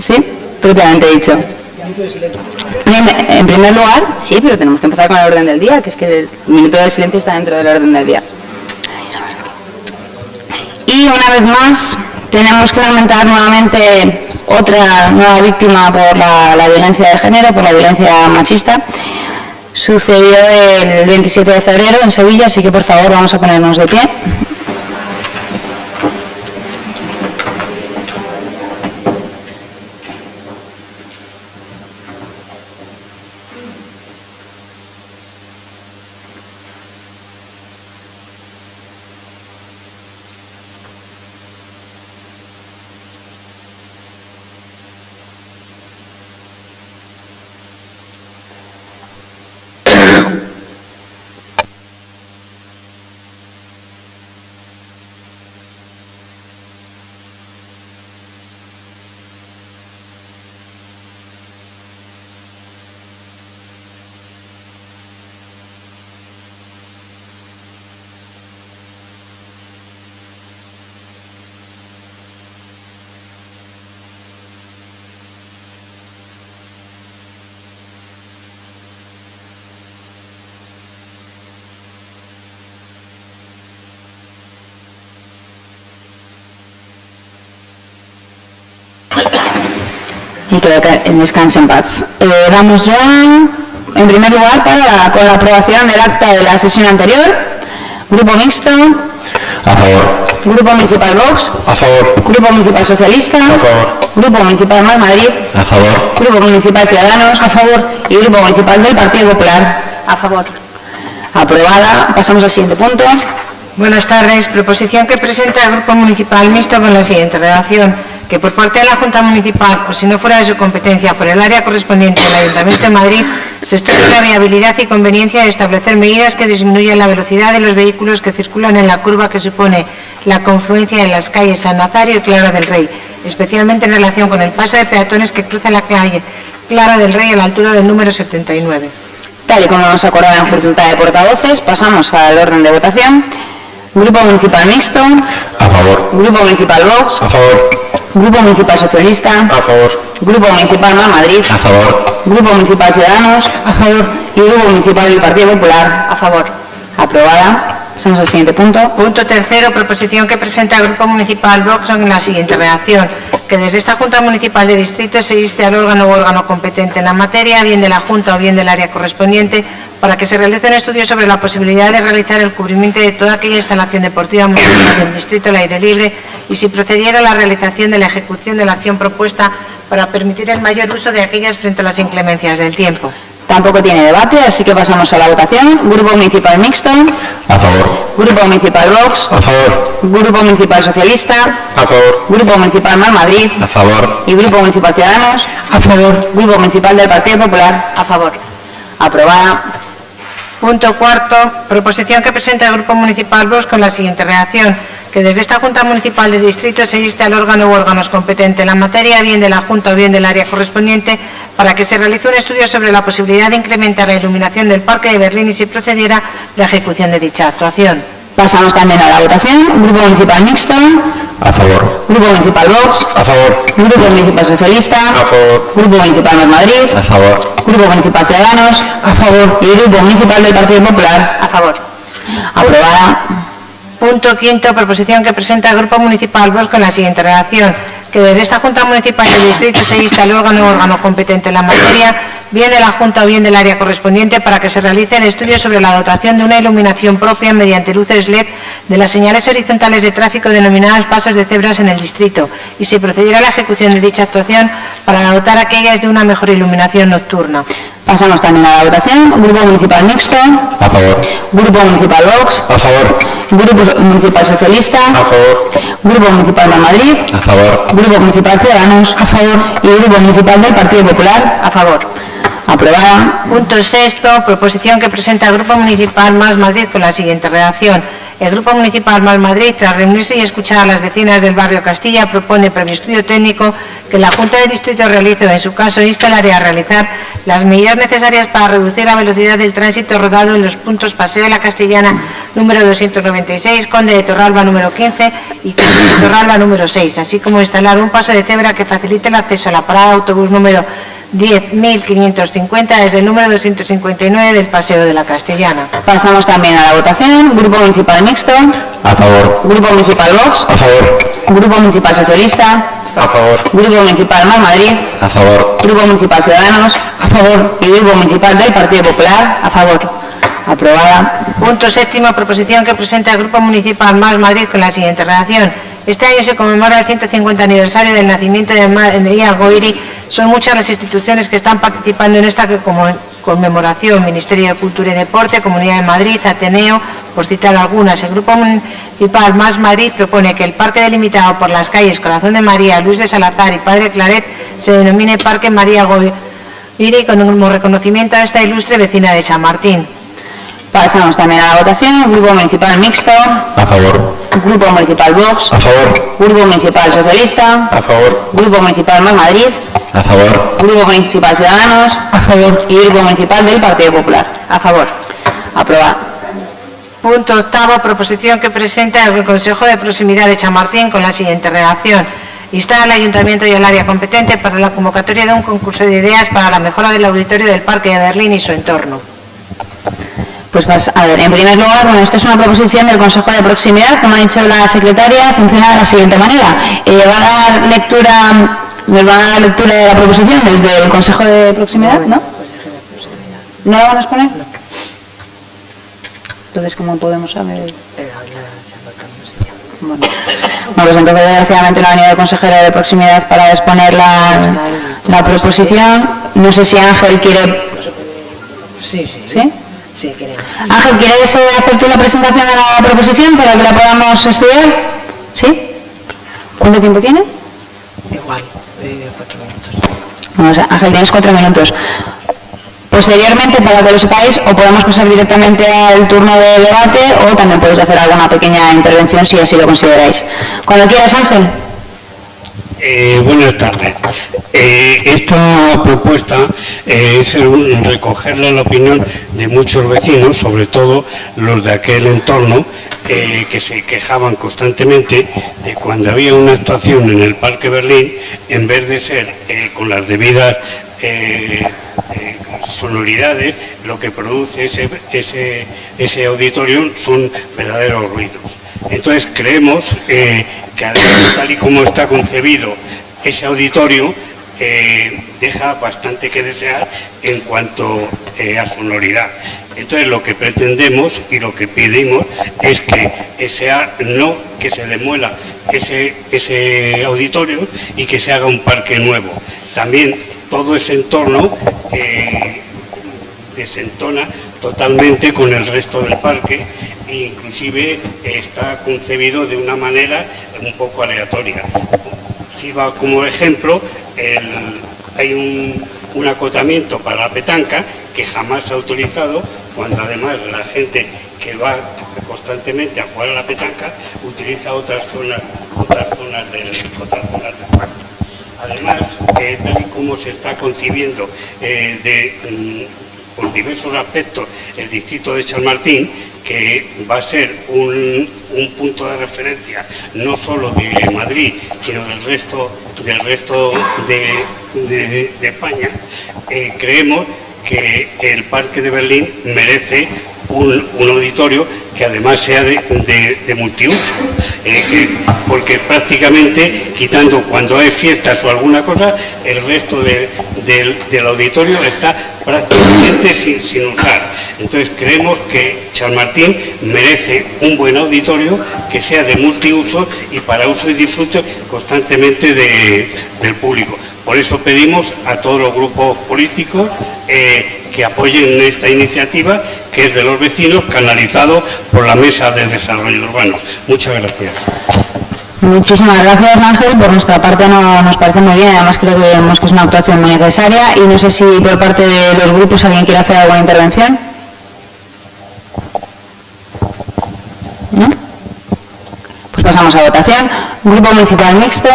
Sí, propiamente dicho. En, primer lugar, sí, pero tenemos que empezar con el orden del día, que es que el minuto de silencio está dentro del orden del día. Y una vez más, tenemos que lamentar nuevamente otra nueva víctima por la, la violencia de género, por la violencia machista. Sucedió el 27 de febrero en Sevilla, así que por favor vamos a ponernos de pie. Y que descanse en paz. Eh, vamos ya, en primer lugar, para la- con la aprobación del acta de la sesión anterior. Grupo Mixto, A favor. Grupo Municipal Vox, A favor. Grupo Municipal Socialista, A favor. Grupo Municipal Más Madrid, A favor. Grupo Municipal Ciudadanos, a favor, y Grupo Municipal del Partido Popular, a favor. Aprobada. Pasamos al siguiente punto. Buenas tardes. Proposición que presenta el Grupo Municipal Mixto con la siguiente redacción. Que por parte de la Junta Municipal, o si no fuera de su competencia, por el área correspondiente del Ayuntamiento de Madrid, se estudie la viabilidad y conveniencia de establecer medidas que disminuyan la velocidad de los vehículos que circulan en la curva que supone la confluencia en las calles San Nazario y Clara del Rey, especialmente en relación con el paso de peatones que cruza la calle Clara del Rey a la altura del número 79. Tal y como hemos acordado en Junta de Portavoces, pasamos al orden de votación. Grupo Municipal Mixto, A favor. Grupo Municipal Vox, A favor. Grupo Municipal Socialista, A favor. Grupo Municipal Más Madrid, A favor. Grupo Municipal Ciudadanos, a favor, y Grupo Municipal del Partido Popular, a favor. Aprobada. Pasamos al siguiente punto. Punto tercero, proposición que presenta el Grupo Municipal Vox en la siguiente redacción, que desde esta Junta Municipal de Distrito se inste al órgano o órgano competente en la materia, bien de la Junta o bien del área correspondiente, para que se realice un estudio sobre la posibilidad de realizar el cubrimiento de toda aquella instalación deportiva municipal del Distrito al aire libre y si procediera a la realización de la ejecución de la acción propuesta para permitir el mayor uso de aquellas frente a las inclemencias del tiempo. Tampoco tiene debate, así que pasamos a la votación. Grupo Municipal Mixto, A favor. Grupo Municipal Vox, A favor. Grupo Municipal Socialista, A favor. Grupo Municipal Más Madrid A favor. y Grupo Municipal Ciudadanos, a favor. Grupo Municipal del Partido Popular, a favor. Aprobada. Punto cuarto, proposición que presenta el Grupo Municipal Vox con la siguiente redacción, que desde esta Junta Municipal de Distrito se inste al órgano u órganos competentes en la materia, bien de la Junta o bien del área correspondiente, para que se realice un estudio sobre la posibilidad de incrementar la iluminación del Parque de Berlín y si procediera la ejecución de dicha actuación. Pasamos también a la votación. Grupo Municipal Mixto, A favor. Grupo Municipal Vox, A favor. Grupo Municipal Socialista, A favor. Grupo Municipal Más Madrid, A favor. Grupo Municipal Ciudadanos, a favor. Y Grupo Municipal del Partido Popular, a favor. Aprobada. Punto quinto, proposición que presenta el Grupo Municipal Vox con la siguiente redacción, que desde esta Junta Municipal del Distrito se insta al órgano órgano competente en la materia, bien de la Junta o bien del área correspondiente, para que se realice el estudio sobre la dotación de una iluminación propia mediante luces LED de las señales horizontales de tráfico denominadas pasos de cebras en el distrito, y si procediera a la ejecución de dicha actuación para dotar aquellas de una mejor iluminación nocturna. Pasamos también a la votación. Grupo Municipal Mixto, A favor. Grupo Municipal Vox, A favor. Grupo Municipal Socialista, A favor. Grupo Municipal de Madrid, A favor. Grupo Municipal Ciudadanos, a favor. Y Grupo Municipal del Partido Popular, a favor. Aprobada. Punto sexto, proposición que presenta el Grupo Municipal Más Madrid con la siguiente redacción, el Grupo Municipal Mal Madrid, tras reunirse y escuchar a las vecinas del barrio Castilla, propone, previo estudio técnico, que la Junta de Distrito realice, o en su caso, insta al área a realizar las medidas necesarias para reducir la velocidad del tránsito rodado en los puntos Paseo de la Castellana número 296, Conde de Torralba número 15 y Conde de Torralba número 6, así como instalar un paso de cebra que facilite el acceso a la parada de autobús número 10.550 desde el número 259 del Paseo de la Castellana. Pasamos también a la votación. Grupo Municipal Mixto. A favor. Grupo Municipal Vox. A favor. Grupo Municipal Socialista. A favor. Grupo Municipal Más Madrid. A favor. Grupo Municipal Ciudadanos. A favor. Y Grupo Municipal del Partido Popular. A favor. Aprobada. Punto séptimo, proposición que presenta el Grupo Municipal Más Madrid con la siguiente redacción. Este año se conmemora el 150 aniversario del nacimiento de María Goiri. Son muchas las instituciones que están participando en esta conmemoración, Ministerio de Cultura y Deporte, Comunidad de Madrid, Ateneo, por citar algunas. El Grupo Municipal Más Madrid propone que el parque delimitado por las calles Corazón de María, Luis de Salazar y Padre Claret se denomine Parque María Goiri como reconocimiento a esta ilustre vecina de Chamartín. Pasamos también a la votación. Grupo Municipal Mixto. A favor. Grupo Municipal Vox. A favor. Grupo Municipal Socialista. A favor. Grupo Municipal Más Madrid. A favor. Grupo Municipal Ciudadanos. A favor. Y Grupo Municipal del Partido Popular. A favor. Aprobado. Punto octavo, proposición que presenta el Consejo de Proximidad de Chamartín con la siguiente redacción. Insta al Ayuntamiento y al área competente para la convocatoria de un concurso de ideas para la mejora del auditorio del Parque de Berlín y su entorno. Pues vas a ver, en primer lugar, bueno, esto es una proposición del Consejo de Proximidad, como ha dicho la secretaria, funciona de la siguiente manera. Eh, va a dar lectura, nos va a dar lectura de la proposición desde el Consejo de Proximidad, ¿no? ¿No la van a exponer? Entonces, ¿cómo podemos saber? Bueno, Bueno, pues entonces desgraciadamente no ha venido el consejero de proximidad para exponer la, la proposición. No sé si Ángel quiere... Sí, sí. ¿Sí? Sí, queremos. Ángel, ¿quieres eh, hacer tú la presentación de la proposición para que la podamos estudiar? ¿Sí? ¿Cuánto tiempo tiene? Igual, eh, cuatro minutos. Ángel, tienes cuatro minutos. Posteriormente, para que lo sepáis, o podemos pasar directamente al turno de debate o también podéis hacer alguna pequeña intervención si así lo consideráis. Cuando quieras, Ángel. Eh, buenas tardes. Eh, esta propuesta eh, es recogerle la opinión de muchos vecinos, sobre todo los de aquel entorno, que se quejaban constantemente de cuando había una actuación en el Parque Berlín, en vez de ser con las debidas sonoridades, lo que produce ese, ese, ese auditorio son verdaderos ruidos. Entonces creemos eh, que tal y como está concebido ese auditorio, eh, deja bastante que desear en cuanto eh, a sonoridad. Entonces lo que pretendemos y lo que pedimos es que sea no que se demuela ese, ese auditorio y que se haga un parque nuevo. También todo ese entorno desentona totalmente con el resto del parque inclusive está concebido de una manera un poco aleatoria. Sirva como ejemplo, hay un, acotamiento para la petanca que jamás se ha utilizado, cuando además la gente que va constantemente a jugar a la petanca utiliza otras zonas, otras zonas del, otras parque. Además, eh, tal y como se está concibiendo eh, de, mm, por diversos aspectos el distrito de Chamartín, que va a ser un, un punto de referencia no solo de Madrid, sino del resto, del resto de España, eh, creemos que el Parque de Berlín merece un, un auditorio que además sea de, multiuso, que- porque prácticamente quitando cuando hay fiestas o alguna cosa, el resto de- del, del auditorio está prácticamente sin, sin usar. Entonces creemos que Chamartín merece un buen auditorio que sea de multiuso y para uso y disfrute constantemente de- del público. Por eso pedimos a todos los grupos políticos eh, que apoyen esta iniciativa, que es de los vecinos, canalizado por la Mesa de Desarrollo Urbano. Muchas gracias. Muchísimas gracias, Ángel. Por nuestra parte no, nos parece muy bien. Además, creo que vemos que es una actuación muy necesaria. Y no sé si por parte de los grupos alguien quiere hacer alguna intervención. ¿No? pasamos a votación. Grupo Municipal Mixto,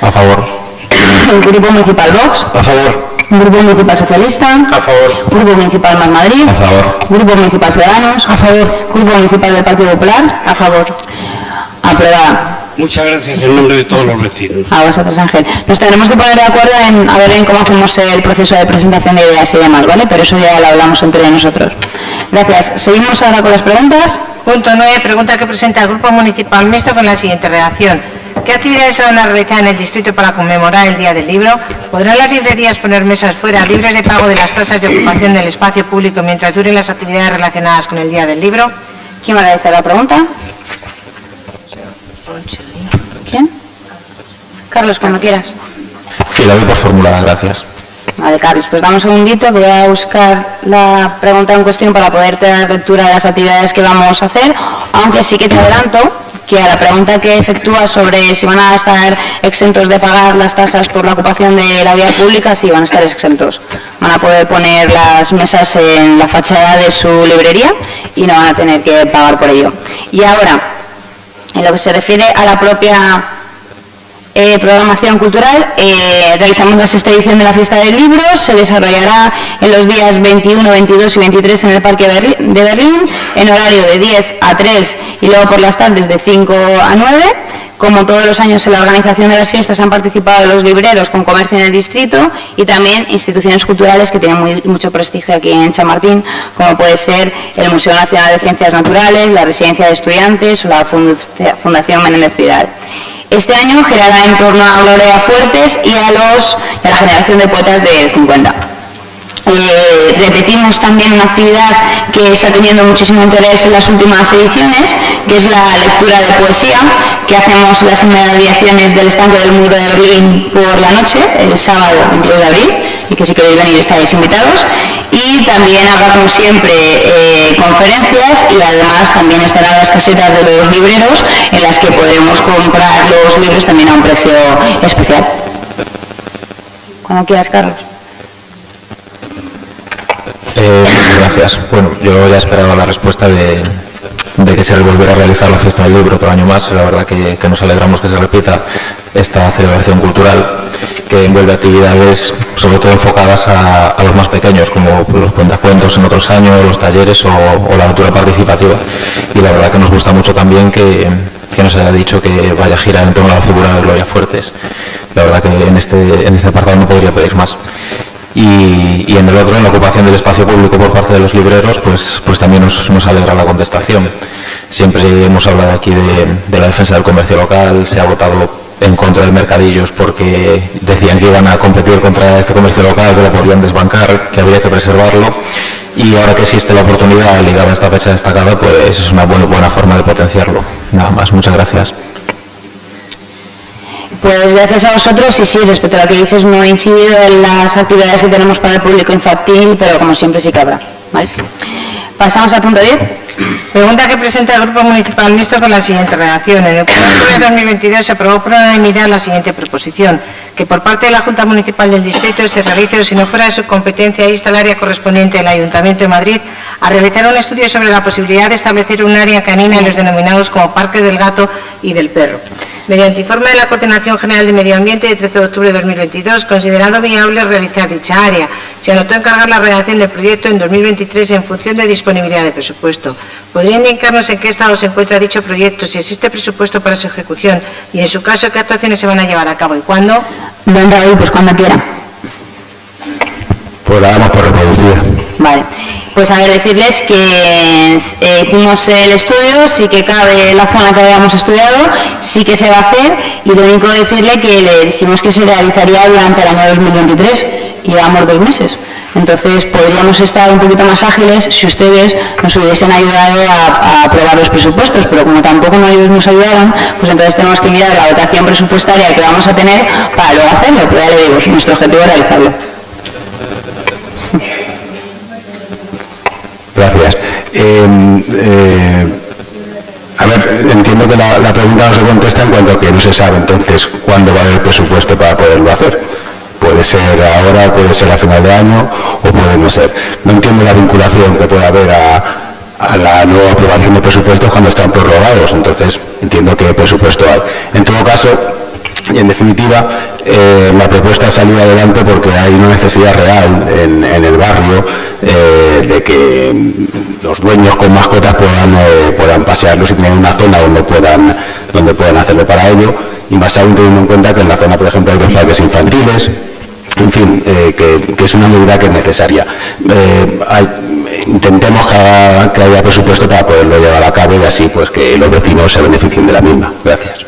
A favor. Grupo Municipal Vox, A favor. Grupo Municipal Socialista, A favor. Grupo Municipal Más Madrid, A favor. Grupo Municipal Ciudadanos, a favor. Grupo Municipal del Partido Popular, a favor. Aprobada. Muchas gracias en nombre de todos los vecinos. A vosotros, Ángel. Nos tendremos que poner de acuerdo en a ver en cómo hacemos el proceso de presentación de ideas y demás, ¿vale? Pero eso ya lo hablamos entre nosotros. Gracias. Seguimos ahora con las preguntas. Punto 9. Pregunta que presenta el Grupo Municipal Mixto con la siguiente redacción. ¿Qué actividades se van a realizar en el distrito para conmemorar el Día del Libro? ¿Podrán las librerías poner mesas fuera libres de pago de las tasas de ocupación del espacio público mientras duren las actividades relacionadas con el Día del Libro? ¿Quién va a realizar la pregunta? ¿Quién? Carlos, cuando quieras. Sí, la doy por formulada, gracias. Vale, Carlos, pues dame un segundito que voy a buscar la pregunta en cuestión para poderte dar lectura de las actividades que vamos a hacer, aunque sí que te adelanto que a la pregunta que efectúa sobre si van a estar exentos de pagar las tasas por la ocupación de la vía pública, sí van a estar exentos. Van a poder poner las mesas en la fachada de su librería y no van a tener que pagar por ello. Y ahora, en lo que se refiere a la propia eh, programación cultural, eh, realizamos la sexta edición de la Fiesta del Libro, se desarrollará en los días 21, 22 y 23 en el Parque de Berlín, en horario de 10 a 3 y luego por las tardes de 5 a 9. Como todos los años en la organización de las fiestas han participado los libreros con comercio en el distrito y también instituciones culturales que tienen mucho prestigio aquí en Chamartín, como puede ser el Museo Nacional de Ciencias Naturales, la Residencia de Estudiantes o la Fundación Menéndez Pidal. Este año girará en torno a Gloria Fuertes y a, la generación de poetas del 50. Eh, repetimos también una actividad que está teniendo muchísimo interés en las últimas ediciones, que es la lectura de poesía, que hacemos las inmediaciones del estanque del muro de Berlín por la noche, el sábado 22 de abril, que si queréis venir estáis invitados. Y también habrá, como siempre, eh, conferencias y además también estarán las casetas de los libreros en las que podremos comprar los libros también a un precio especial. Cuando quieras, Carlos. Eh, gracias. Bueno, yo ya esperaba la respuesta de, de que se volviera a realizar la fiesta del libro otro año más. La verdad que, que nos alegramos que se repita esta celebración cultural que envuelve actividades sobre todo enfocadas a, a los más pequeños, como los cuentacuentos en otros años, los talleres o, o la lectura participativa. Y la verdad que nos gusta mucho también que, que nos haya dicho que vaya a girar en torno a la figura de Gloria Fuertes. La verdad que en este, en este apartado no podría pedir más. Y, y en el otro, en la ocupación del espacio público por parte de los libreros, pues, pues también nos, nos alegra la contestación. Siempre hemos hablado aquí de, de la defensa del comercio local, se ha votado en contra del mercadillos porque decían que iban a competir contra este comercio local, que lo podían desbancar, que había que preservarlo. Y ahora que existe la oportunidad ligada a esta fecha destacada, pues es una buena, buena forma de potenciarlo. Nada más, muchas gracias. Pues gracias a vosotros y sí, respecto a lo que dices, no he incidido en las actividades que tenemos para el público infantil, pero como siempre sí que habrá. ¿vale? Pasamos al punto 10. Pregunta que presenta el Grupo Municipal Mixto con la siguiente redacción. En el 1 de octubre de 2022 se aprobó por unanimidad la siguiente proposición, que por parte de la Junta Municipal del Distrito se realice, o si no fuera de su competencia, insta al área correspondiente del Ayuntamiento de Madrid a realizar un estudio sobre la posibilidad de establecer un área canina en los denominados como Parques del Gato y del Perro. Mediante informe de la Coordinación General de Medio Ambiente de 13 de octubre de 2022, considerado viable realizar dicha área, se anotó encargar la redacción del proyecto en 2023 en función de disponibilidad de presupuesto. ¿Podría indicarnos en qué estado se encuentra dicho proyecto, si existe presupuesto para su ejecución y, en su caso, qué actuaciones se van a llevar a cabo y cuándo? Don Raúl, pues cuando quiera. Pues la damos por reproducida. Vale, pues a ver, decirles que eh, hicimos el estudio, sí que cabe la zona que habíamos estudiado, sí que se va a hacer y lo único decirle que le dijimos que se realizaría durante el año 2023 y llevamos dos meses. Entonces podríamos estar un poquito más ágiles si ustedes nos hubiesen ayudado a, aprobar los presupuestos, pero como tampoco nos ayudaron, pues entonces tenemos que mirar la dotación presupuestaria que vamos a tener para luego hacerlo, pero ya le digo, nuestro objetivo es realizarlo. Gracias. Eh, eh, a ver, entiendo que la, pregunta no se contesta en cuanto a que no se sabe entonces cuándo va a haber presupuesto para poderlo hacer. Puede ser ahora, puede ser a final de año o puede no ser. No entiendo la vinculación que puede haber a, la nueva aprobación de presupuestos cuando están prorrogados. Entonces, entiendo que presupuesto hay. En todo caso, en definitiva, eh, la propuesta ha salido adelante porque hay una necesidad real en, el barrio eh, de que los dueños con mascotas puedan, eh, puedan pasearlos y tener una zona donde puedan, donde puedan hacerlo para ello. Y más aún teniendo en cuenta que en la zona, por ejemplo, hay dos parques infantiles, en fin, que, es una medida que es necesaria. intentemos que, que haya presupuesto para poderlo llevar a cabo y así pues que los vecinos se beneficien de la misma. Gracias.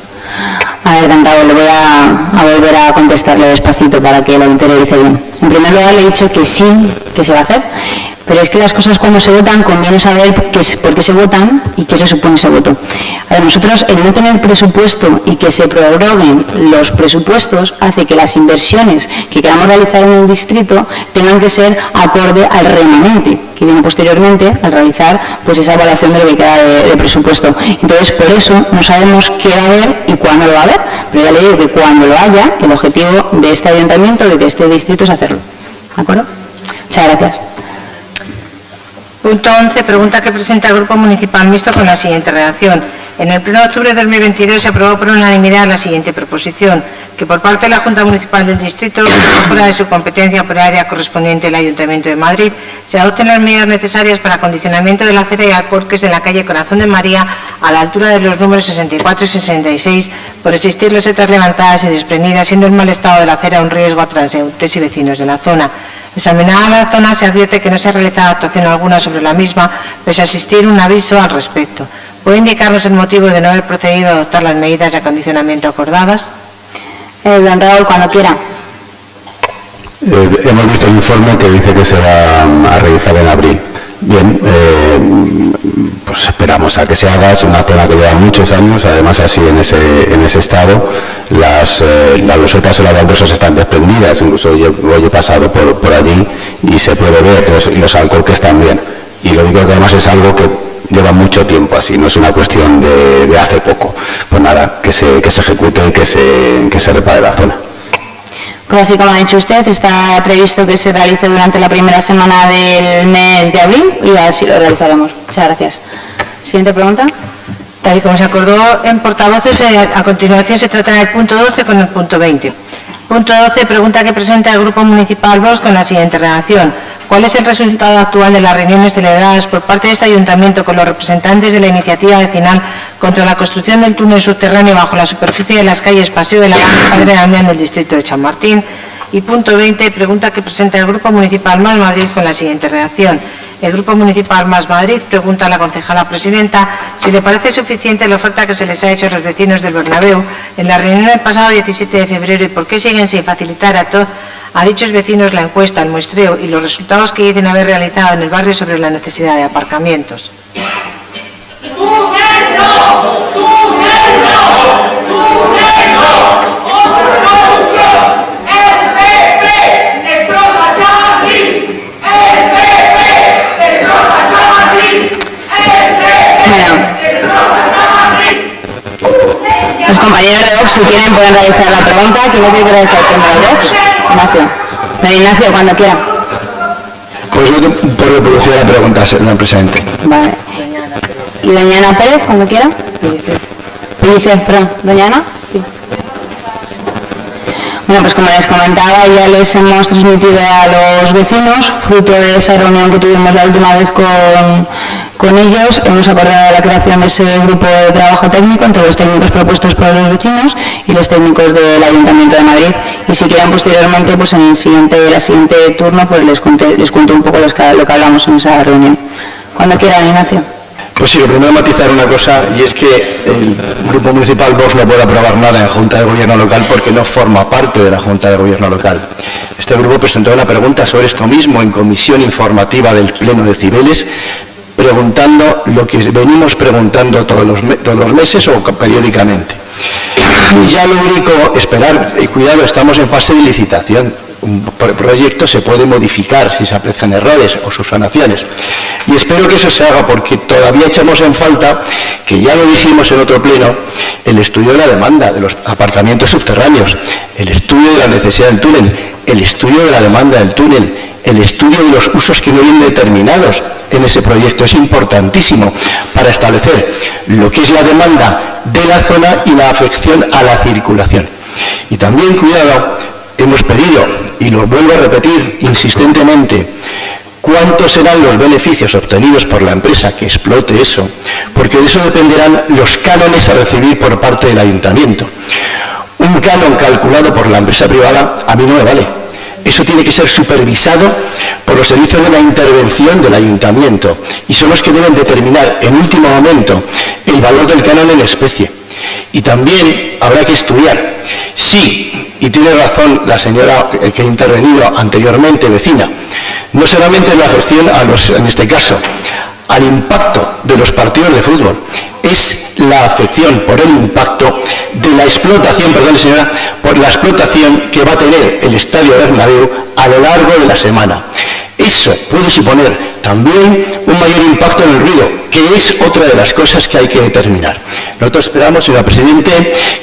A ver, Cantado, le voy a, volver a contestarle despacito para que lo interiorice bien. En primer lugar, le he dicho que sí, que se va a hacer, pero es que las cosas cuando se votan conviene saber por qué se votan y qué se supone ese voto. A nosotros el no tener presupuesto y que se prorroguen los presupuestos hace que las inversiones que queramos realizar en el distrito tengan que ser acorde al remanente que viene posteriormente al realizar pues esa evaluación de lo que queda de, presupuesto. Entonces, por eso no sabemos qué va a haber y cuándo lo va a haber, pero ya le digo que cuando lo haya, el objetivo de este ayuntamiento, de este distrito, es hacerlo. ¿De acuerdo? Muchas gracias. Punto 11. Pregunta que presenta el Grupo Municipal Mixto con la siguiente redacción. En el 1 de octubre de 2022 se aprobó por unanimidad la siguiente proposición, que por parte de la Junta Municipal del Distrito, fuera de su competencia por área correspondiente al Ayuntamiento de Madrid, se adopten las medidas necesarias para acondicionamiento de la acera y alcorques de la calle Corazón de María a la altura de los números 64 y 66 por existir losetas levantadas y desprendidas, siendo el mal estado de la acera un riesgo a transeúntes y vecinos de la zona. Examinada la zona, se advierte que no se ha realizado actuación alguna sobre la misma, pese a existir un aviso al respecto. ¿Puede indicarnos el motivo de no haber procedido a adoptar las medidas de acondicionamiento acordadas? Eh, don Raúl, cuando quiera. Eh, hemos visto el informe que dice que se va a realizar en abril. Bien, eh, pues esperamos a que se haga, es una zona que lleva muchos años, además así en ese, en ese estado, las, eh, las losetas y las baldosas están desprendidas, incluso yo, he pasado por, por allí y se puede ver, y los alcoholes también. Y lo único que además es algo que lleva mucho tiempo así, no es una cuestión de, hace poco. Pues nada, que se, que se ejecute y que se, que se repare la zona. Así como ha dicho usted, está previsto que se realice durante la primera semana del mes de abril y así lo realizaremos. Muchas gracias. Siguiente pregunta. Tal y como se acordó en portavoces, eh, a continuación se tratará el punto 12 con el punto 20. Punto 12, pregunta que presenta el Grupo Municipal VOS con la siguiente redacción. ¿Cuál es el resultado actual de las reuniones celebradas por parte de este ayuntamiento con los representantes de la iniciativa vecinal contra la construcción del túnel subterráneo bajo la superficie de las calles Paseo de la Padre Damián del distrito de Chamartín? Y punto 20, pregunta que presenta el Grupo Municipal Más Madrid con la siguiente redacción. El Grupo Municipal Más Madrid pregunta a la concejala presidenta si le parece suficiente la oferta que se les ha hecho a los vecinos del Bernabéu en la reunión del pasado 17 de febrero y por qué siguen sin facilitar a todos a dichos vecinos la encuesta, el muestreo y los resultados que dicen haber realizado en el barrio sobre la necesidad de aparcamientos. Los compañeros de Vox, si quieren, pueden realizar la pregunta. ¿Quién realizar el de Vox? Ignacio. Don Ignacio, cuando quiera. Pues yo por reproducir la pregunta, señor presidente. Vale. ¿Y doña Ana Pérez, cuando quiera? Dice, perdón, doña Ana. Sí. Bueno, pues como les comentaba, ya les hemos transmitido a los vecinos, fruto de esa reunión que tuvimos la última vez con, con ellos, hemos acordado la creación de ese grupo de trabajo técnico entre los técnicos propuestos por los vecinos y los técnicos del Ayuntamiento de Madrid. Y si quieren posteriormente, pues en el siguiente, la siguiente turno, pues les, cuento un poco lo que hablamos en esa reunión. Cuando quieran, Ignacio. Pues sí, lo primero matizar una cosa y es que el Grupo Municipal Vox no puede aprobar nada en Junta de Gobierno Local porque no forma parte de la Junta de Gobierno Local. Este grupo presentó una pregunta sobre esto mismo en comisión informativa del Pleno de Cibeles, preguntando lo que venimos preguntando todos los, todos los meses o periódicamente. Y ya lo único, esperar, y cuidado, estamos en fase de licitación un proyecto se puede modificar si se aprecian errores o subsanaciones. Y espero que eso se haga porque todavía echamos en falta, que ya lo dijimos en otro pleno, el estudio de la demanda de los aparcamientos subterráneos, el estudio de la necesidad del túnel, el estudio de la demanda del túnel, el estudio de los usos que no vienen determinados en ese proyecto. Es importantísimo para establecer lo que es la demanda de la zona y la afección a la circulación. Y también, cuidado, hemos pedido, y lo vuelvo a repetir insistentemente, cuántos serán los beneficios obtenidos por la empresa que explote eso, porque de eso dependerán los cánones a recibir por parte del ayuntamiento. Un canon calculado por la empresa privada a mí no me vale. Eso tiene que ser supervisado por los servicios de la intervención del ayuntamiento y son los que deben determinar en último momento el valor del canon en especie. Y también habrá que estudiar si, y tiene razón la señora que ha intervenido anteriormente, vecina, no solamente la afección a los, en este caso, al impacto de los partidos de fútbol, es la afección por el impacto de la explotación, perdón señora, por la explotación que va a tener el Estadio Bernabéu a lo largo de la semana. Eso puede suponer también un mayor impacto en el ruido, que es otra de las cosas que hay que determinar. Nosotros esperamos, señora Presidente,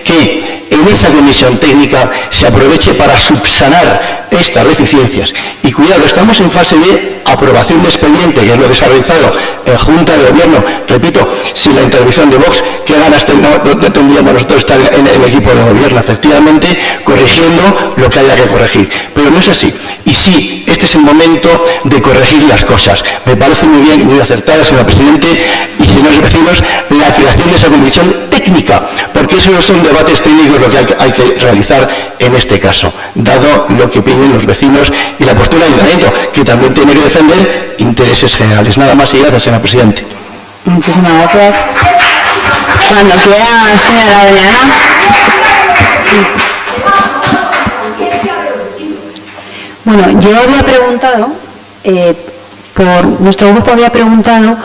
que en esa comisión técnica se aproveche para subsanar estas deficiencias. Y cuidado, estamos en fase de aprobación de expediente, que es lo que se ha realizado en Junta de Gobierno. Repito, sin la intervención de Vox, ¿qué ganas tendríamos nosotros estar en el equipo de gobierno? Efectivamente, corrigiendo lo que haya que corregir. Pero no es así. Y sí, este es el momento de corregir las cosas. Me parece muy bien, muy acertada, señora Presidente, y señores vecinos, la creación de esa comisión técnica, porque esos no son debates técnicos lo que hay, que realizar en este caso, dado lo que piden los vecinos y la postura del ayuntamiento, que también tiene que defender intereses generales. Nada más y gracias, señora Presidente. Muchísimas gracias. Cuando quiera, señora Adriana. Bueno, yo había preguntado, eh, nuestro grupo había preguntado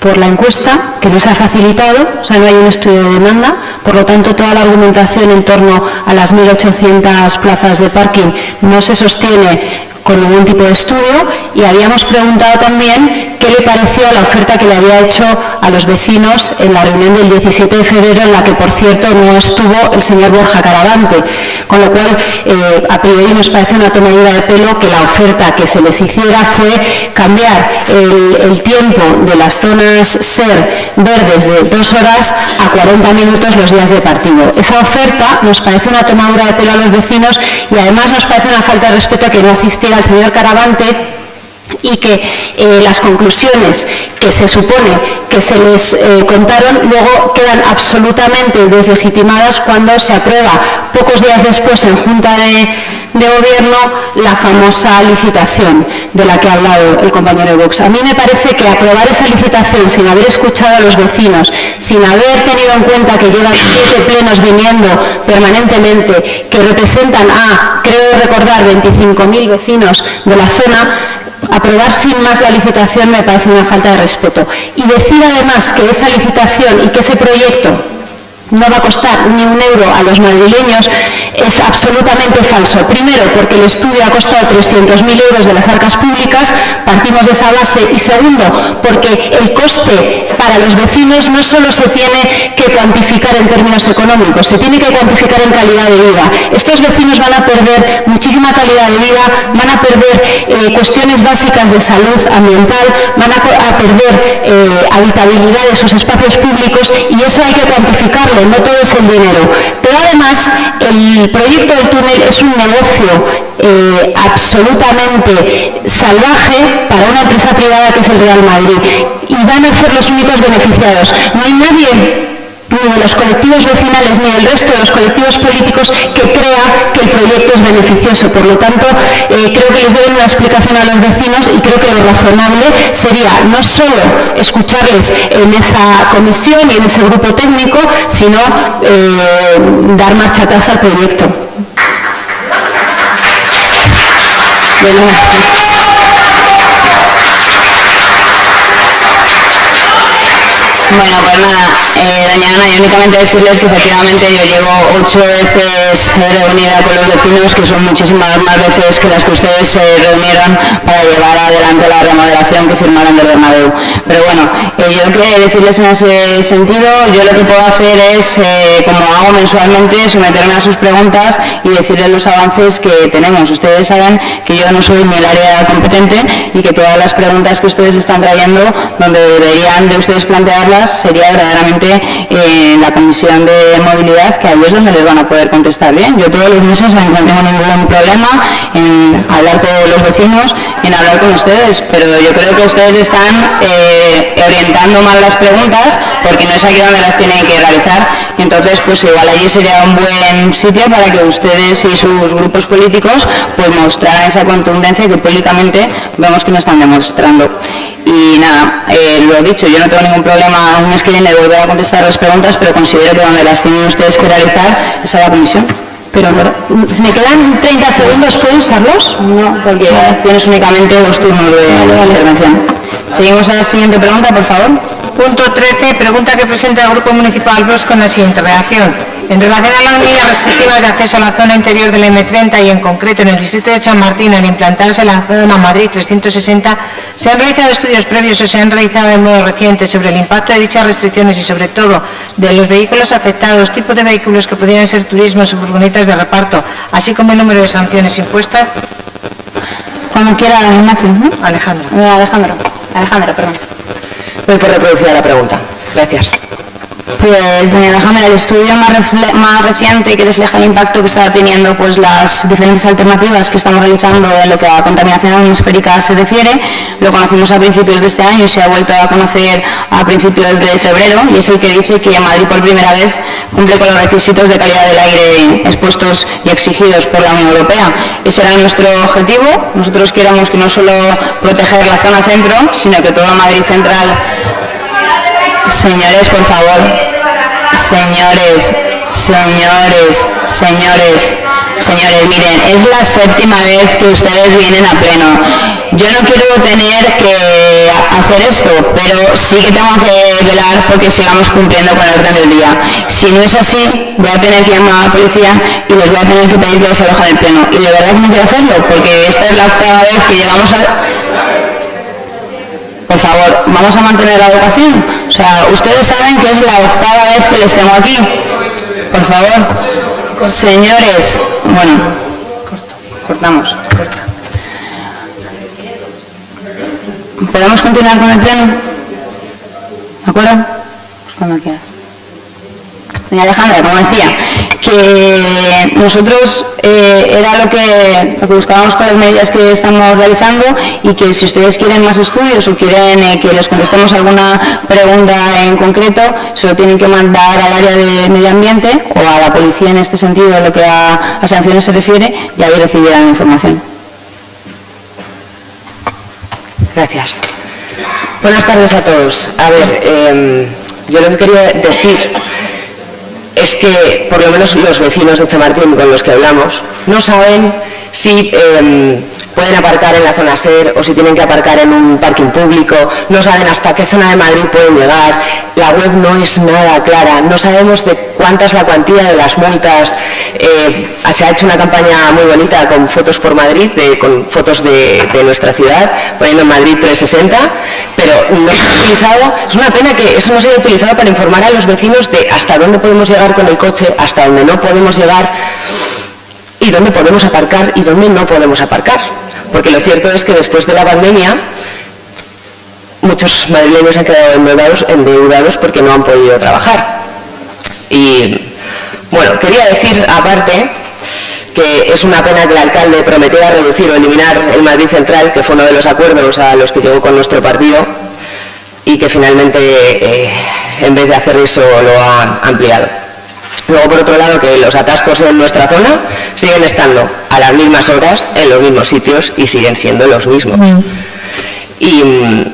por la encuesta, que no se ha facilitado, o sea, no hay un estudio de demanda, por lo tanto, toda la argumentación en torno a las 1.800 plazas de parking no se sostiene con ningún tipo de estudio y habíamos preguntado también qué le pareció la oferta que le había hecho a los vecinos en la reunión del 17 de febrero, en la que, por cierto, no estuvo el señor Borja Caravante. Con lo cual, eh, a priori nos parece una tomadura de pelo que la oferta que se les hiciera fue cambiar el, tiempo de las zonas SER verdes de dos horas a 40 minutos los días de partido. Esa oferta nos parece una tomadura de pelo a los vecinos y además nos parece una falta de respeto que no asistiera el señor Caravante y que eh, las conclusiones que se supone que se les eh, contaron luego quedan absolutamente deslegitimadas cuando se aprueba pocos días después en Junta de, Gobierno la famosa licitación de la que ha hablado el compañero Vox. A mí me parece que aprobar esa licitación sin haber escuchado a los vecinos, sin haber tenido en cuenta que llevan siete plenos viniendo permanentemente, que representan a, creo recordar, 25.000 vecinos de la zona, aprobar sin más la licitación me parece una falta de respeto. Y decir además que esa licitación y que ese proyecto no va a costar ni un euro a los madrileños es absolutamente falso. Primero, porque el estudio ha costado 300.000 euros de las arcas públicas, partimos de esa base. Y segundo, porque el coste para los vecinos no solo se tiene que cuantificar en términos económicos, se tiene que cuantificar en calidad de vida. Estos vecinos van a perder muchísima calidad de vida, van a perder eh, cuestiones básicas de salud ambiental, van a, perder eh, habitabilidad de sus espacios públicos y eso hay que cuantificarlo no todo es el dinero. Pero además, el proyecto del túnel es un negocio eh, absolutamente salvaje para una empresa privada que es el Real Madrid. Y van a ser los únicos beneficiados. No hay nadie ni de los colectivos vecinales ni del resto de los colectivos políticos que crea que el proyecto es beneficioso. Por lo tanto, eh, creo que les deben una explicación a los vecinos y creo que lo razonable sería no solo escucharles en esa comisión y en ese grupo técnico, sino eh, dar marcha atrás al proyecto. Pues nada, eh, doña Ana, y únicamente decirles que efectivamente yo llevo ocho veces reunida con los vecinos, que son muchísimas más veces que las que ustedes se reunieron para llevar adelante la remodelación que firmaron del Bernabéu. Pero bueno, eh, yo que decirles en ese sentido, yo lo que puedo hacer es, eh, como hago mensualmente, someterme a sus preguntas y decirles los avances que tenemos. Ustedes saben que yo no soy ni el área competente y que todas las preguntas que ustedes están trayendo, donde deberían de ustedes plantearlas, sería verdaderamente eh, la Comisión de Movilidad, que ahí es donde les van a poder contestar bien. Yo todos los meses no tengo ningún problema en hablar con los vecinos, en hablar con ustedes, pero yo creo que ustedes están eh, orientando mal las preguntas porque no es aquí donde las tienen que realizar entonces pues igual allí sería un buen sitio para que ustedes y sus grupos políticos pues mostraran esa contundencia que públicamente vemos que no están demostrando. Y nada, eh, lo dicho, yo no tengo ningún problema un mes que viene de volver a contestar las preguntas, pero considero que donde las tienen ustedes que realizar es a la comisión. Pero me quedan 30 segundos, ¿puedo usarlos? No, porque tienes únicamente dos turnos de intervención. Seguimos a la siguiente pregunta, por favor. Punto 13, pregunta que presenta el Grupo Municipal Bros con la siguiente redacción. En relación a las medidas restrictivas de acceso a la zona interior del M30 y en concreto en el distrito de San Martín al implantarse la zona Madrid 360, ¿se han realizado estudios previos o se han realizado de modo reciente sobre el impacto de dichas restricciones y sobre todo de los vehículos afectados, tipo de vehículos que pudieran ser turismos o furgonetas de reparto, así como el número de sanciones impuestas? Cuando quiera, Ignacio. ¿no? Alejandro. Eh, Alejandro. Alejandro, perdón. Doy por reproducida la pregunta. Gracias. Pues, doña Alejandra, el estudio más, más reciente que refleja el impacto que está teniendo pues, las diferentes alternativas que estamos realizando en lo que a contaminación atmosférica se refiere, lo conocimos a principios de este año y se ha vuelto a conocer a principios de febrero y es el que dice que Madrid por primera vez cumple con los requisitos de calidad del aire expuestos y exigidos por la Unión Europea. Ese era nuestro objetivo. Nosotros queremos que no solo proteger la zona centro, sino que toda Madrid central Señores, por favor. Señores, señores, señores, señores, miren, es la séptima vez que ustedes vienen a pleno. Yo no quiero tener que hacer esto, pero sí que tengo que velar porque sigamos cumpliendo con el orden del día. Si no es así, voy a tener que llamar a la policía y les voy a tener que pedir que desalojen el pleno. Y de verdad que no quiero hacerlo, porque esta es la octava vez que llegamos a... Por favor, vamos a mantener la educación. O sea, ustedes saben que es la octava vez que les tengo aquí. Por favor, señores, bueno, cortamos. ¿Podemos continuar con el pleno? ¿De acuerdo? Pues cuando quieras. Doña Alejandra, como decía, que nosotros eh, era lo que, buscábamos con las medidas que estamos realizando y que si ustedes quieren más estudios o quieren eh, que les contestemos alguna pregunta en concreto, se lo tienen que mandar al área de medio ambiente o a la policía en este sentido, en lo que a, sanciones se refiere, y ahí recibirán información. Gracias. Buenas tardes a todos. A ver, eh, yo lo que quería decir es que por lo menos los vecinos de Chamartín con los que hablamos no saben si eh, pueden aparcar en la zona SER o si tienen que aparcar en un parking público, no saben hasta qué zona de Madrid pueden llegar, la web no es nada clara, no sabemos de cuánta es la cuantía de las multas, eh, se ha hecho una campaña muy bonita con fotos por Madrid, de- con fotos de, de nuestra ciudad, poniendo Madrid 360, pero no se ha utilizado, es una pena que eso no se haya utilizado para informar a los vecinos de hasta dónde podemos llegar con el coche, hasta dónde no podemos llegar y dónde podemos aparcar y dónde no podemos aparcar. Porque lo cierto es que después de la pandemia muchos madrileños han quedado endeudados, endeudados porque no han podido trabajar. Y bueno, quería decir aparte que es una pena que el alcalde prometiera reducir o eliminar el Madrid Central, que fue uno de los acuerdos a los que llegó con nuestro partido, y que finalmente, eh, en vez de hacer eso, lo ha ampliado. Luego, por otro lado, que los atascos en nuestra zona siguen estando a las mismas horas, en los mismos sitios y siguen siendo los mismos. Y mm,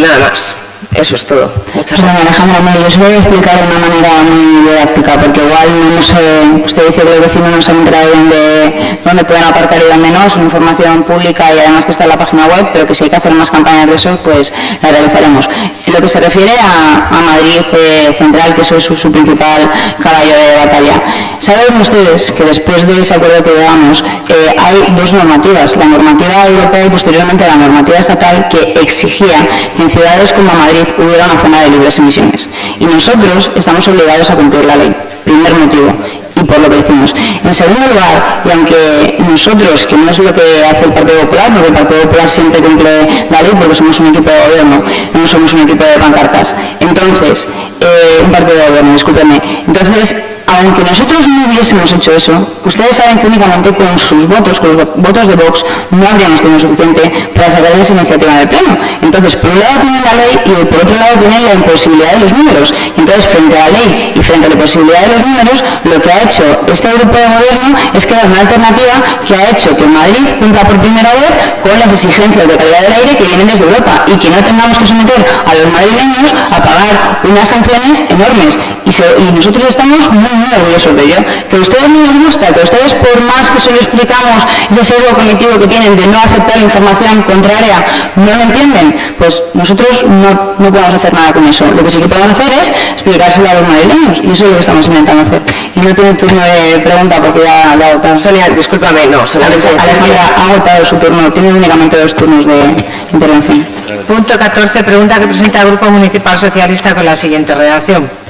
nada más. Eso es todo. Muchas Bueno, gracias. Alejandra, mire, yo os voy a explicar de una manera muy didáctica, porque igual no sé, usted dice que los vecinos no se han enterado de dónde, dónde pueden aparcar y dónde no, es una información pública y además que está en la página web, pero que si hay que hacer más campañas de eso, pues la realizaremos. En lo que se refiere a, a Madrid eh, Central, que eso es su, su principal caballo de batalla, saben ustedes que después de ese acuerdo que llegamos, eh, hay dos normativas, la normativa europea y posteriormente la normativa estatal que exigía que en ciudades como Madrid hubiera una zona de libres emisiones. Y nosotros estamos obligados a cumplir la ley. Primer motivo. Y por lo que decimos. En segundo lugar, y aunque nosotros, que no es lo que hace el Partido Popular, porque el Partido Popular siempre cumple la ley porque somos un equipo de gobierno, no somos un equipo de pancartas. Entonces, eh, un partido de gobierno, discúlpeme. Entonces, aunque nosotros no hubiésemos hecho eso, ustedes saben que únicamente con sus votos, con los votos de Vox, no habríamos tenido suficiente para sacar esa iniciativa del Pleno. Entonces, por un lado tienen la ley y por otro lado tienen la imposibilidad de los números. Y entonces, frente a la ley y frente a la imposibilidad de los números, lo que ha hecho este grupo de gobierno es crear una alternativa que ha hecho que Madrid cumpla por primera vez con las exigencias de calidad del aire que vienen desde Europa y que no tengamos que someter a los madrileños a pagar unas sanciones enormes. Y, nosotros estamos muy, muy orgullosos de ello. Que a ustedes no les gusta, que a ustedes por más que se lo explicamos ese sesgo cognitivo que tienen de no aceptar información contraria, no lo entienden, pues nosotros no, no podemos hacer nada con eso. Lo que sí que podemos hacer es explicárselo a los madrileños y eso es lo que estamos intentando hacer. Y no tiene turno de pregunta porque ya la ha agotado. Sonia, discúlpame, no, solamente... Alejandra ha agotado su turno, tiene únicamente dos turnos de intervención. Punto 14, pregunta que presenta el Grupo Municipal Socialista con la siguiente redacción.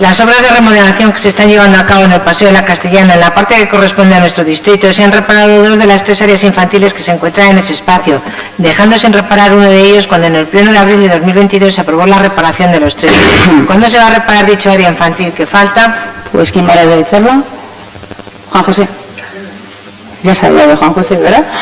Las obras de remodelación que se están llevando a cabo en el Paseo de la Castellana, en la parte que corresponde a nuestro distrito, se han reparado dos de las tres áreas infantiles que se encuentran en ese espacio, dejando sin reparar uno de ellos cuando en el pleno de abril de 2022 se aprobó la reparación de los tres. ¿Cuándo se va a reparar dicho área infantil que falta? Pues ¿quién va a realizarlo? Juan José. Ya sabía de Juan José, ¿verdad?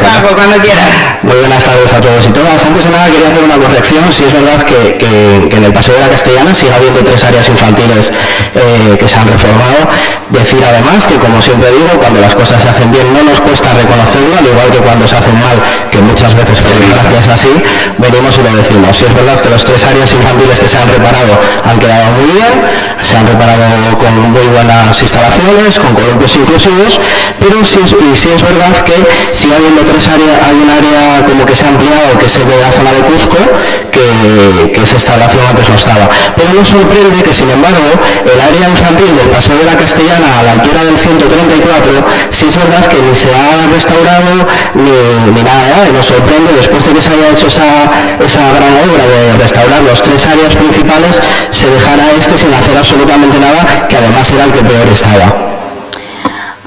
Paco, cuando quieras. Muy buenas tardes a todos y todas. Antes de nada quería hacer una corrección. Si es verdad que, que- que en el Paseo de la Castellana sigue habiendo tres áreas infantiles eh, que se han reformado. Decir además que, como siempre digo, cuando las cosas se hacen bien no nos cuesta reconocerlo, al igual que cuando se hacen mal, que muchas veces por desgracia es así, venimos y lo decimos. Si es verdad que las tres áreas infantiles que se han reparado han quedado muy bien, se han reparado con muy buenas instalaciones, con columpios inclusivos, pero sí es, verdad que sigue habiendo tres áreas, hay un área como que se ha ampliado, que es la zona de Cuzco, que, esa instalación antes no estaba. Pero nos sorprende que, sin embargo, el área infantil del Paseo de la Castellana a la altura del 134, sí es verdad que ni se ha restaurado ni, nada, y nos sorprende después de que se haya hecho esa, esa gran obra de restaurar los tres áreas principales, se dejara este sin hacer absolutamente nada, que además era el que peor estaba.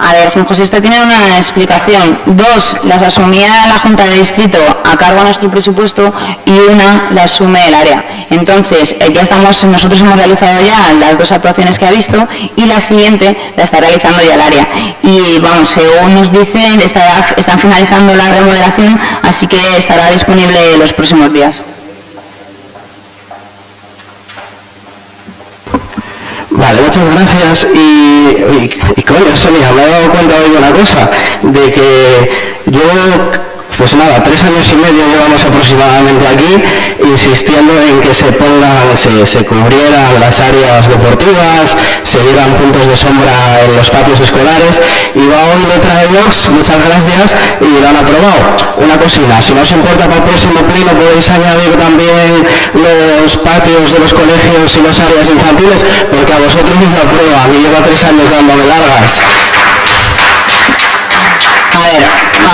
A ver, José, esto tiene una explicación. Dos, las asumía la Junta de Distrito a cargo de nuestro presupuesto y una la asume el área. Entonces, eh, ya estamos, nosotros hemos realizado ya las dos actuaciones que ha visto y la siguiente la está realizando ya el área. Y vamos, según nos dicen, están finalizando la remodelación, así que estará disponible los próximos días. Vale, muchas gracias. Y, y, coño, Sonia, me he dado cuenta de una cosa, de que yo, pues nada, tres años y medio llevamos aproximadamente aquí, insistiendo en que se pongan, se, se cubrieran las áreas deportivas, se dieran puntos de sombra en los patios escolares, y va hoy letra de Vox, muchas gracias, y lo han aprobado. Una cosina, si no os importa para el próximo pleno podéis añadir también los patios de los colegios y las áreas infantiles, porque a vosotros os lo apruebo, a mí lleva tres años dándome largas. Ver,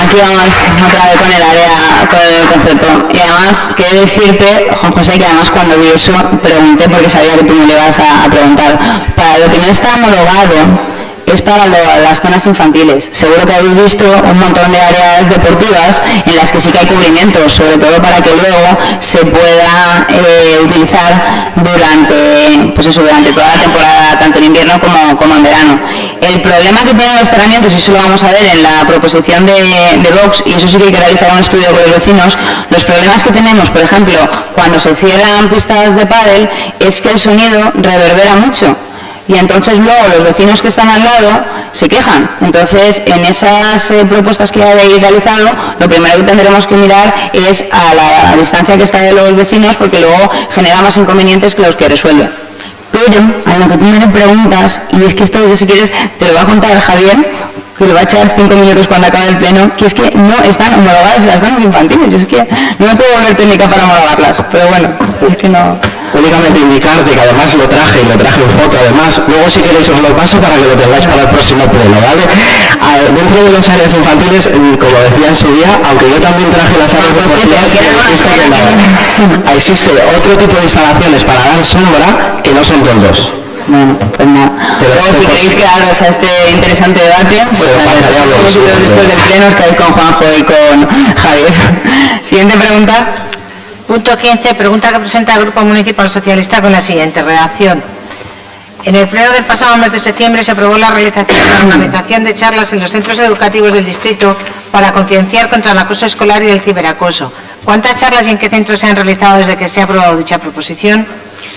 aquí vamos otra vez con el área, con el concepto. Y además, quiero decirte, Juan José, que además cuando vi eso pregunté porque sabía que tú me lo ibas a preguntar. Para lo que no está homologado es para las zonas infantiles. Seguro que habéis visto un montón de áreas deportivas en las que sí que hay cubrimiento, sobre todo para que luego se pueda eh, utilizar durante, pues eso, durante toda la temporada, tanto en invierno como, como en verano. El problema que tienen los terramientos, y eso lo vamos a ver en la proposición de, de Vox, y eso sí que hay que realizar un estudio con los vecinos, los problemas que tenemos, por ejemplo, cuando se cierran pistas de pádel, es que el sonido reverbera mucho. Y entonces luego los vecinos que están al lado se quejan. Entonces, en esas eh, propuestas que habéis realizado, lo primero que tendremos que mirar es a la distancia que está de los vecinos, porque luego genera más inconvenientes que los que resuelve. Pero, a lo que tú me preguntas, y es que esto, si quieres, te lo va a contar Javier, que le va a echar cinco minutos cuando acabe el pleno, que es que no están homologadas las zonas infantiles. Yo es que no me puedo volver técnica para homologarlas, pero bueno, es que no únicamente indicarte que además lo traje y lo traje en foto además luego si queréis os lo paso para que lo tengáis para el próximo pleno ¿vale? dentro de las áreas infantiles mm, como decía en su día aunque yo también traje las áreas deportivas existe otro tipo de instalaciones para dar sombra que no son tondos bueno, pues nada. Luego, si queréis quedaros a este interesante debate, pues después del pleno os quedáis con Juanjo y con Javier. Siguiente pregunta. Punto 15. Pregunta que presenta el Grupo Municipal Socialista con la siguiente redacción. En el pleno del pasado mes de septiembre se aprobó la realización la organización de charlas en los centros educativos del distrito para concienciar contra el acoso escolar y el ciberacoso. ¿Cuántas charlas y en qué centros se han realizado desde que se ha aprobado dicha proposición?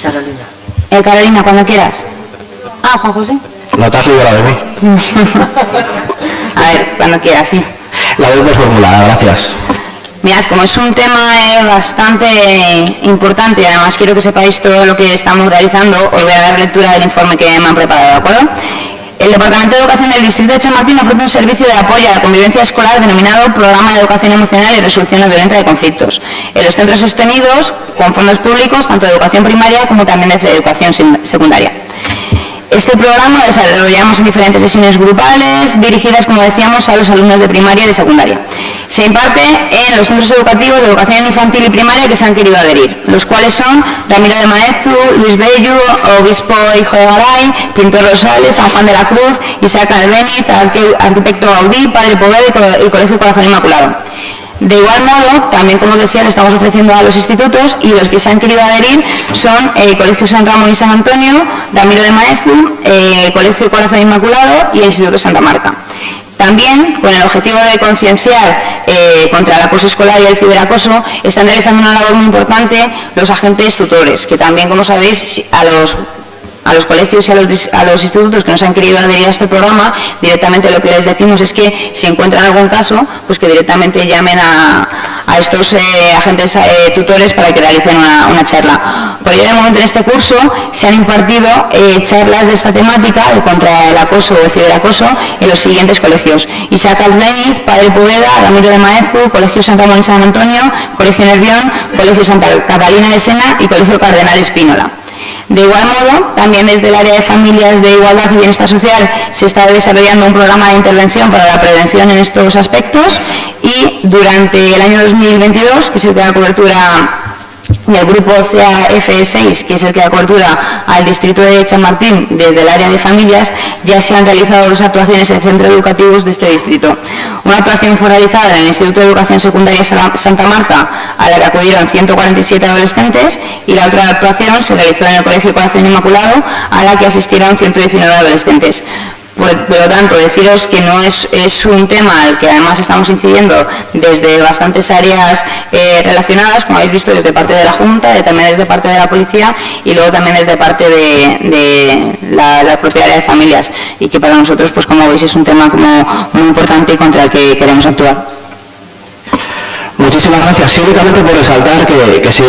Carolina. Eh, Carolina, cuando quieras. Ah, Juan José. No te has librado de mí. A ver, cuando quieras, sí. La doy por formulada, gracias. Mirad, como es un tema eh, bastante importante y además quiero que sepáis todo lo que estamos realizando, os voy a dar lectura del informe que me han preparado, ¿de acuerdo? El Departamento de Educación del Distrito de Chamartín ofrece un servicio de apoyo a la convivencia escolar denominado Programa de Educación Emocional y Resolución Violenta de Conflictos en los centros sostenidos con fondos públicos, tanto de educación primaria como también de educación secundaria. Este programa lo desarrollamos en diferentes sesiones grupales dirigidas, como decíamos, a los alumnos de primaria y de secundaria. Se imparte en los centros educativos de educación infantil y primaria que se han querido adherir, los cuales son Ramiro de Maezu, Luis Bello, Obispo Hijo de Garay, Pintor Rosales, San Juan de la Cruz, Isaac Albeniz, Arquitecto Gaudí, Padre Poveda y Colegio Corazón Inmaculado. De igual modo, también como decía, le estamos ofreciendo a los institutos y los que se han querido adherir son el Colegio San Ramón y San Antonio, Ramiro de Maezu, el Colegio Corazón Inmaculado y el Instituto Santa Marta. También, con el objetivo de concienciar eh, contra el acoso escolar y el ciberacoso, están realizando una labor muy importante los agentes tutores, que también, como sabéis, a los a los colegios y a los, institutos que nos han querido adherir a este programa, directamente lo que les decimos es que si encuentran algún caso, pues que directamente llamen a, estos eh, agentes eh, tutores para que realicen una, charla. Por ello, de momento en este curso se han impartido eh, charlas de esta temática de contra el acoso o el ciberacoso en los siguientes colegios. Isaac Albeniz, Padre Poveda, Ramiro de Maezu, Colegio Santa Ramón y San Antonio, Colegio Nervión, Colegio Santa Catalina de Sena y Colegio Cardenal Espínola. De igual modo, también desde el área de familias de igualdad y bienestar social se está desarrollando un programa de intervención para la prevención en estos aspectos y durante el año 2022, que se da cobertura y el grupo CAF6, que es el que da cobertura al distrito de Chamartín desde el área de familias, ya se han realizado dos actuaciones en centros educativos de este distrito. Una actuación fue realizada en el Instituto de Educación Secundaria Santa Marta, a la que acudieron 147 adolescentes, y la otra actuación se realizó en el Colegio Corazón Inmaculado, a la que asistieron 119 adolescentes. Por, lo tanto, deciros que no es, un tema al que además estamos incidiendo desde bastantes áreas eh, relacionadas, como habéis visto, desde parte de la Junta, también desde parte de la Policía y luego también desde parte de, la, la, área de familias y que para nosotros, pues como veis, es un tema como muy importante y contra el que queremos actuar. Muchísimas gracias. Sí, únicamente por resaltar que, que sí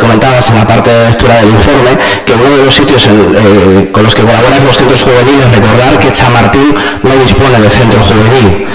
comentabas en la parte de lectura del informe que uno de los sitios eh, con los que colaboran los centros juveniles, recordar que Chamartín no dispone de centro juvenil.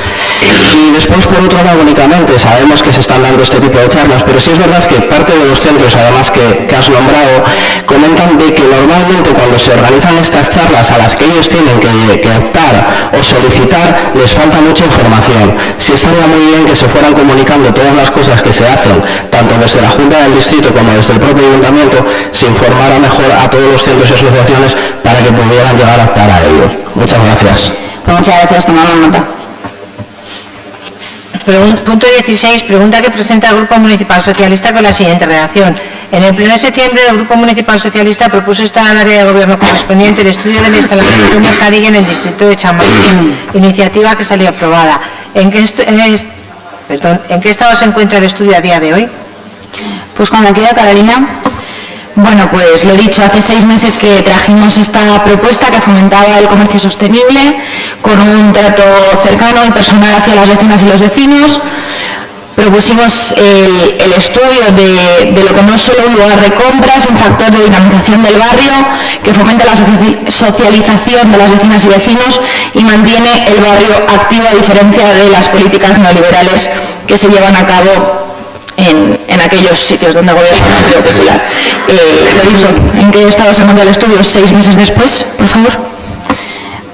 Y después, por otro lado, únicamente sabemos que se están dando este tipo de charlas, pero sí es verdad que parte de los centros, además que, que has nombrado, comentan de que normalmente cuando se organizan estas charlas a las que ellos tienen que, que optar o solicitar, les falta mucha información. Sí estaría muy bien que se fueran comunicando todas las cosas que se hacen, tanto desde la Junta del Distrito como desde el propio Ayuntamiento, se informara mejor a todos los centros y asociaciones para que pudieran llegar a optar a ellos. Muchas gracias. Pues muchas gracias, tomamos nota. Punto 16. Pregunta que presenta el Grupo Municipal Socialista con la siguiente redacción. En el pleno de septiembre, el Grupo Municipal Socialista propuso estar al área de gobierno correspondiente el estudio de la instalación de un mercadillo en el distrito de Chamartín, iniciativa que salió aprobada. ¿En qué, ¿En qué estado se encuentra el estudio a día de hoy? Pues cuando quiera, Carolina. Bueno, pues lo dicho, hace seis meses que trajimos esta propuesta que fomentaba el comercio sostenible con un trato cercano y personal hacia las vecinas y los vecinos. Propusimos el, estudio de, de, lo que no es solo un lugar de compras, un factor de dinamización del barrio que fomenta la socialización de las vecinas y vecinos y mantiene el barrio activo a diferencia de las políticas neoliberales que se llevan a cabo en, en, aquellos sitios donde gobierna el Partido Popular. Eh, lo dicho, ¿en qué estado se manda el estudio? ¿Seis meses después, por favor?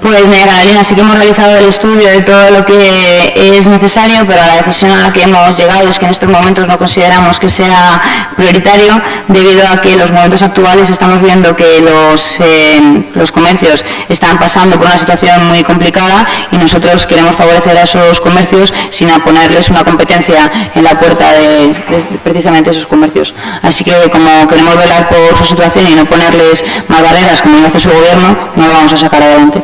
Pues mira, Carolina, sí que hemos realizado el estudio de todo lo que es necesario, pero la decisión a la que hemos llegado es que en estos momentos no consideramos que sea prioritario, debido a que en los momentos actuales estamos viendo que los, eh, los comercios están pasando por una situación muy complicada y nosotros queremos favorecer a esos comercios sin ponerles una competencia en la puerta de, de precisamente esos comercios. Así que como queremos velar por su situación y no ponerles más barreras como hace su gobierno, no lo vamos a sacar adelante.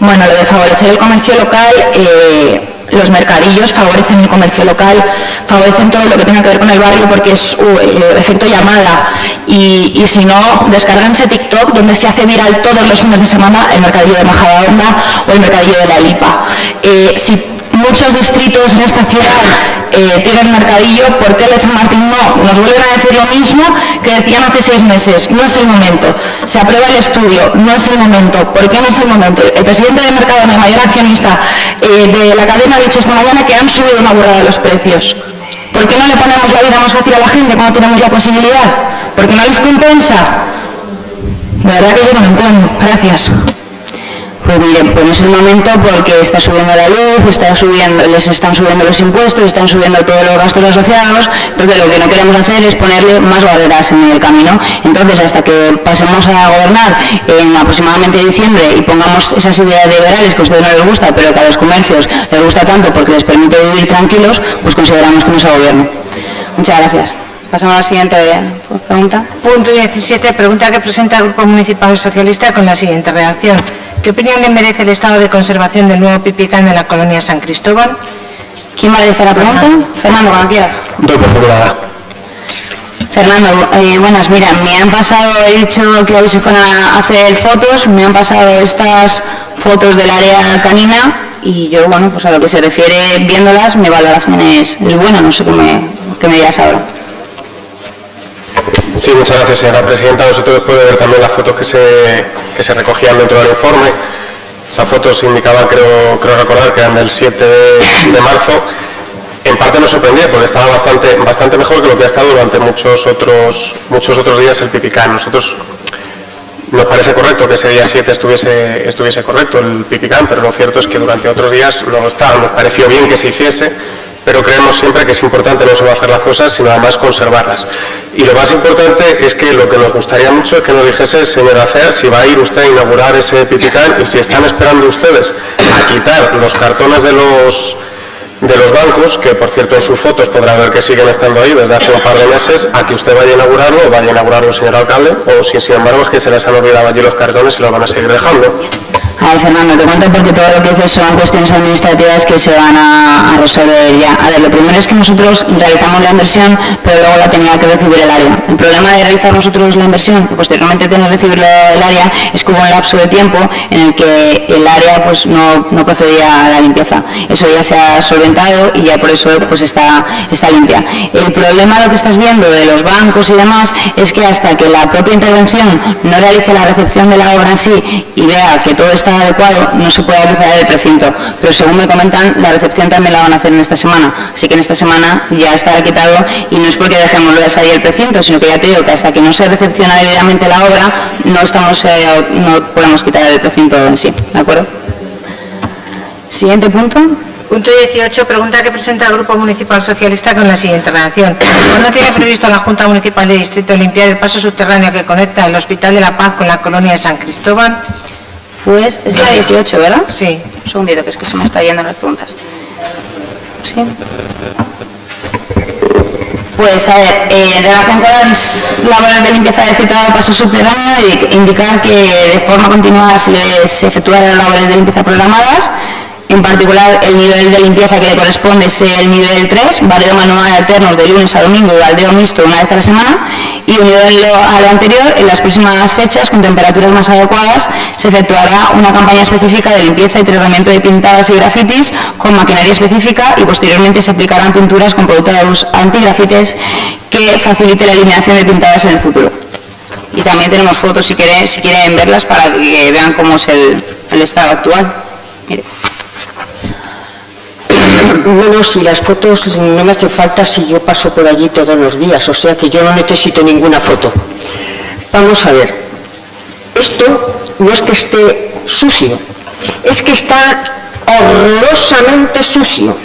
Bueno, lo de favorecer el comercio local, eh, los mercadillos favorecen el comercio local, favorecen todo lo que tenga que ver con el barrio porque es el efecto llamada y, y, si no, descarganse TikTok donde se hace viral todos los fines de semana el mercadillo de Majadahonda o el mercadillo de la Lipa. Eh, muchos distritos en esta ciudad eh, tienen mercadillo, ¿por qué el Martín no? Nos vuelven a decir lo mismo que decían hace seis meses, no es el momento. Se aprueba el estudio, no es el momento. ¿Por qué no es el momento? El presidente de Mercadona, el mayor accionista eh, de la cadena, ha dicho esta mañana que han subido una burrada los precios. ¿Por qué no le ponemos la vida más fácil a la gente cuando tenemos la posibilidad? ¿Por qué no les compensa? De verdad que yo no lo entiendo. Gracias. Pues miren, pues no es el momento porque está subiendo la luz, está subiendo, les están subiendo los impuestos, están subiendo todos los gastos asociados, entonces lo que no queremos hacer es ponerle más barreras en el camino. Entonces, hasta que pasemos a gobernar en aproximadamente diciembre y pongamos esas ideas liberales que a ustedes no les gusta, pero que a los comercios les gusta tanto porque les permite vivir tranquilos, pues consideramos que no es gobierno. Muchas gracias. Pasamos a la siguiente pregunta. Punto 17. Pregunta que presenta el Grupo Municipal Socialista con la siguiente redacción. ¿Qué opinión le merece el estado de conservación del nuevo Pipicán en la colonia San Cristóbal? ¿Quién va a decir la pregunta? Fernando, cuando quieras. Doy por favor Fernando, eh, buenas, mira, me han pasado, he dicho que hoy se fueran a hacer fotos, me han pasado estas fotos del área canina y yo, bueno, pues a lo que se refiere viéndolas, mi valoración es, es buena, no sé qué me, qué me dirás ahora. Sí, muchas gracias, señora presidenta. Nosotros después de ver también las fotos que se, que se recogían dentro del informe, esas fotos indicaban, creo, creo recordar, que eran del 7 de, marzo, en parte nos sorprendía porque estaba bastante, bastante mejor que lo que ha estado durante muchos otros, muchos otros días el Pipicán. Nosotros nos parece correcto que ese día 7 estuviese, estuviese correcto el Pipicán, pero lo cierto es que durante otros días no estaba. Nos pareció bien que se hiciese, pero creemos siempre que es importante no solo hacer las cosas, sino además conservarlas. Y lo más importante es que lo que nos gustaría mucho es que nos dijese, señora Cea, si va a ir usted a inaugurar ese Pipicán y si están esperando ustedes a quitar los cartones de los de los bancos, que por cierto en sus fotos podrá ver que siguen estando ahí desde hace un par de meses, a que usted vaya a inaugurarlo vaya a inaugurarlo, señor alcalde, o si sin embargo es que se les han olvidado allí los cartones y los van a seguir dejando. A ver, Fernando, te cuento porque todo lo que dices son cuestiones administrativas que se van a, resolver ya. A ver, lo primero es que nosotros realizamos la inversión, pero luego la tenía que recibir el área. El problema de realizar nosotros la inversión, que posteriormente tiene que recibir el área, es que hubo un lapso de tiempo en el que el área pues no, no procedía a la limpieza. Eso ya se ha solventado y ya por eso pues está, está limpia. El problema, lo que estás viendo de los bancos y demás, es que hasta que la propia intervención no realice la recepción de la obra en sí y vea que todo está adecuado, no se puede utilizar el precinto. Pero según me comentan, la recepción también la van a hacer en esta semana. Así que en esta semana ya estará quitado y no es porque dejemos de salir el precinto, sino que ya te digo que hasta que no se recepciona debidamente la obra, no, estamos, eh, no podemos quitar el precinto en sí. ¿De acuerdo? Siguiente punto. Punto 18. Pregunta que presenta el Grupo Municipal Socialista con la siguiente redacción. ¿No tiene previsto la Junta Municipal de Distrito limpiar el paso subterráneo que conecta el Hospital de la Paz con la colonia de San Cristóbal? Pues es la 18, ¿verdad? Sí. Un segundito, que es que se me está yendo las preguntas. Sí. Pues a ver, eh, en relación con las labores de limpieza del citado paso subterráneo, indicar que de forma continuada se, se efectúan las labores de limpieza programadas En particular, el nivel de limpieza que le corresponde es el nivel 3, barrido manual alternos de lunes a domingo y baldeo mixto una vez a la semana. Y unido a lo anterior, en las próximas fechas, con temperaturas más adecuadas, se efectuará una campaña específica de limpieza y tratamiento de pintadas y grafitis con maquinaria específica y posteriormente se aplicarán pinturas con productos antigrafites que facilite la eliminación de pintadas en el futuro. Y también tenemos fotos si quieren, si quieren verlas para que vean cómo es el, el estado actual. Mire. No, si las fotos no me hace falta si yo paso por allí todos los días, o sea que yo no necesito ninguna foto. Vamos a ver, esto no es que esté sucio, es que está horrorosamente sucio.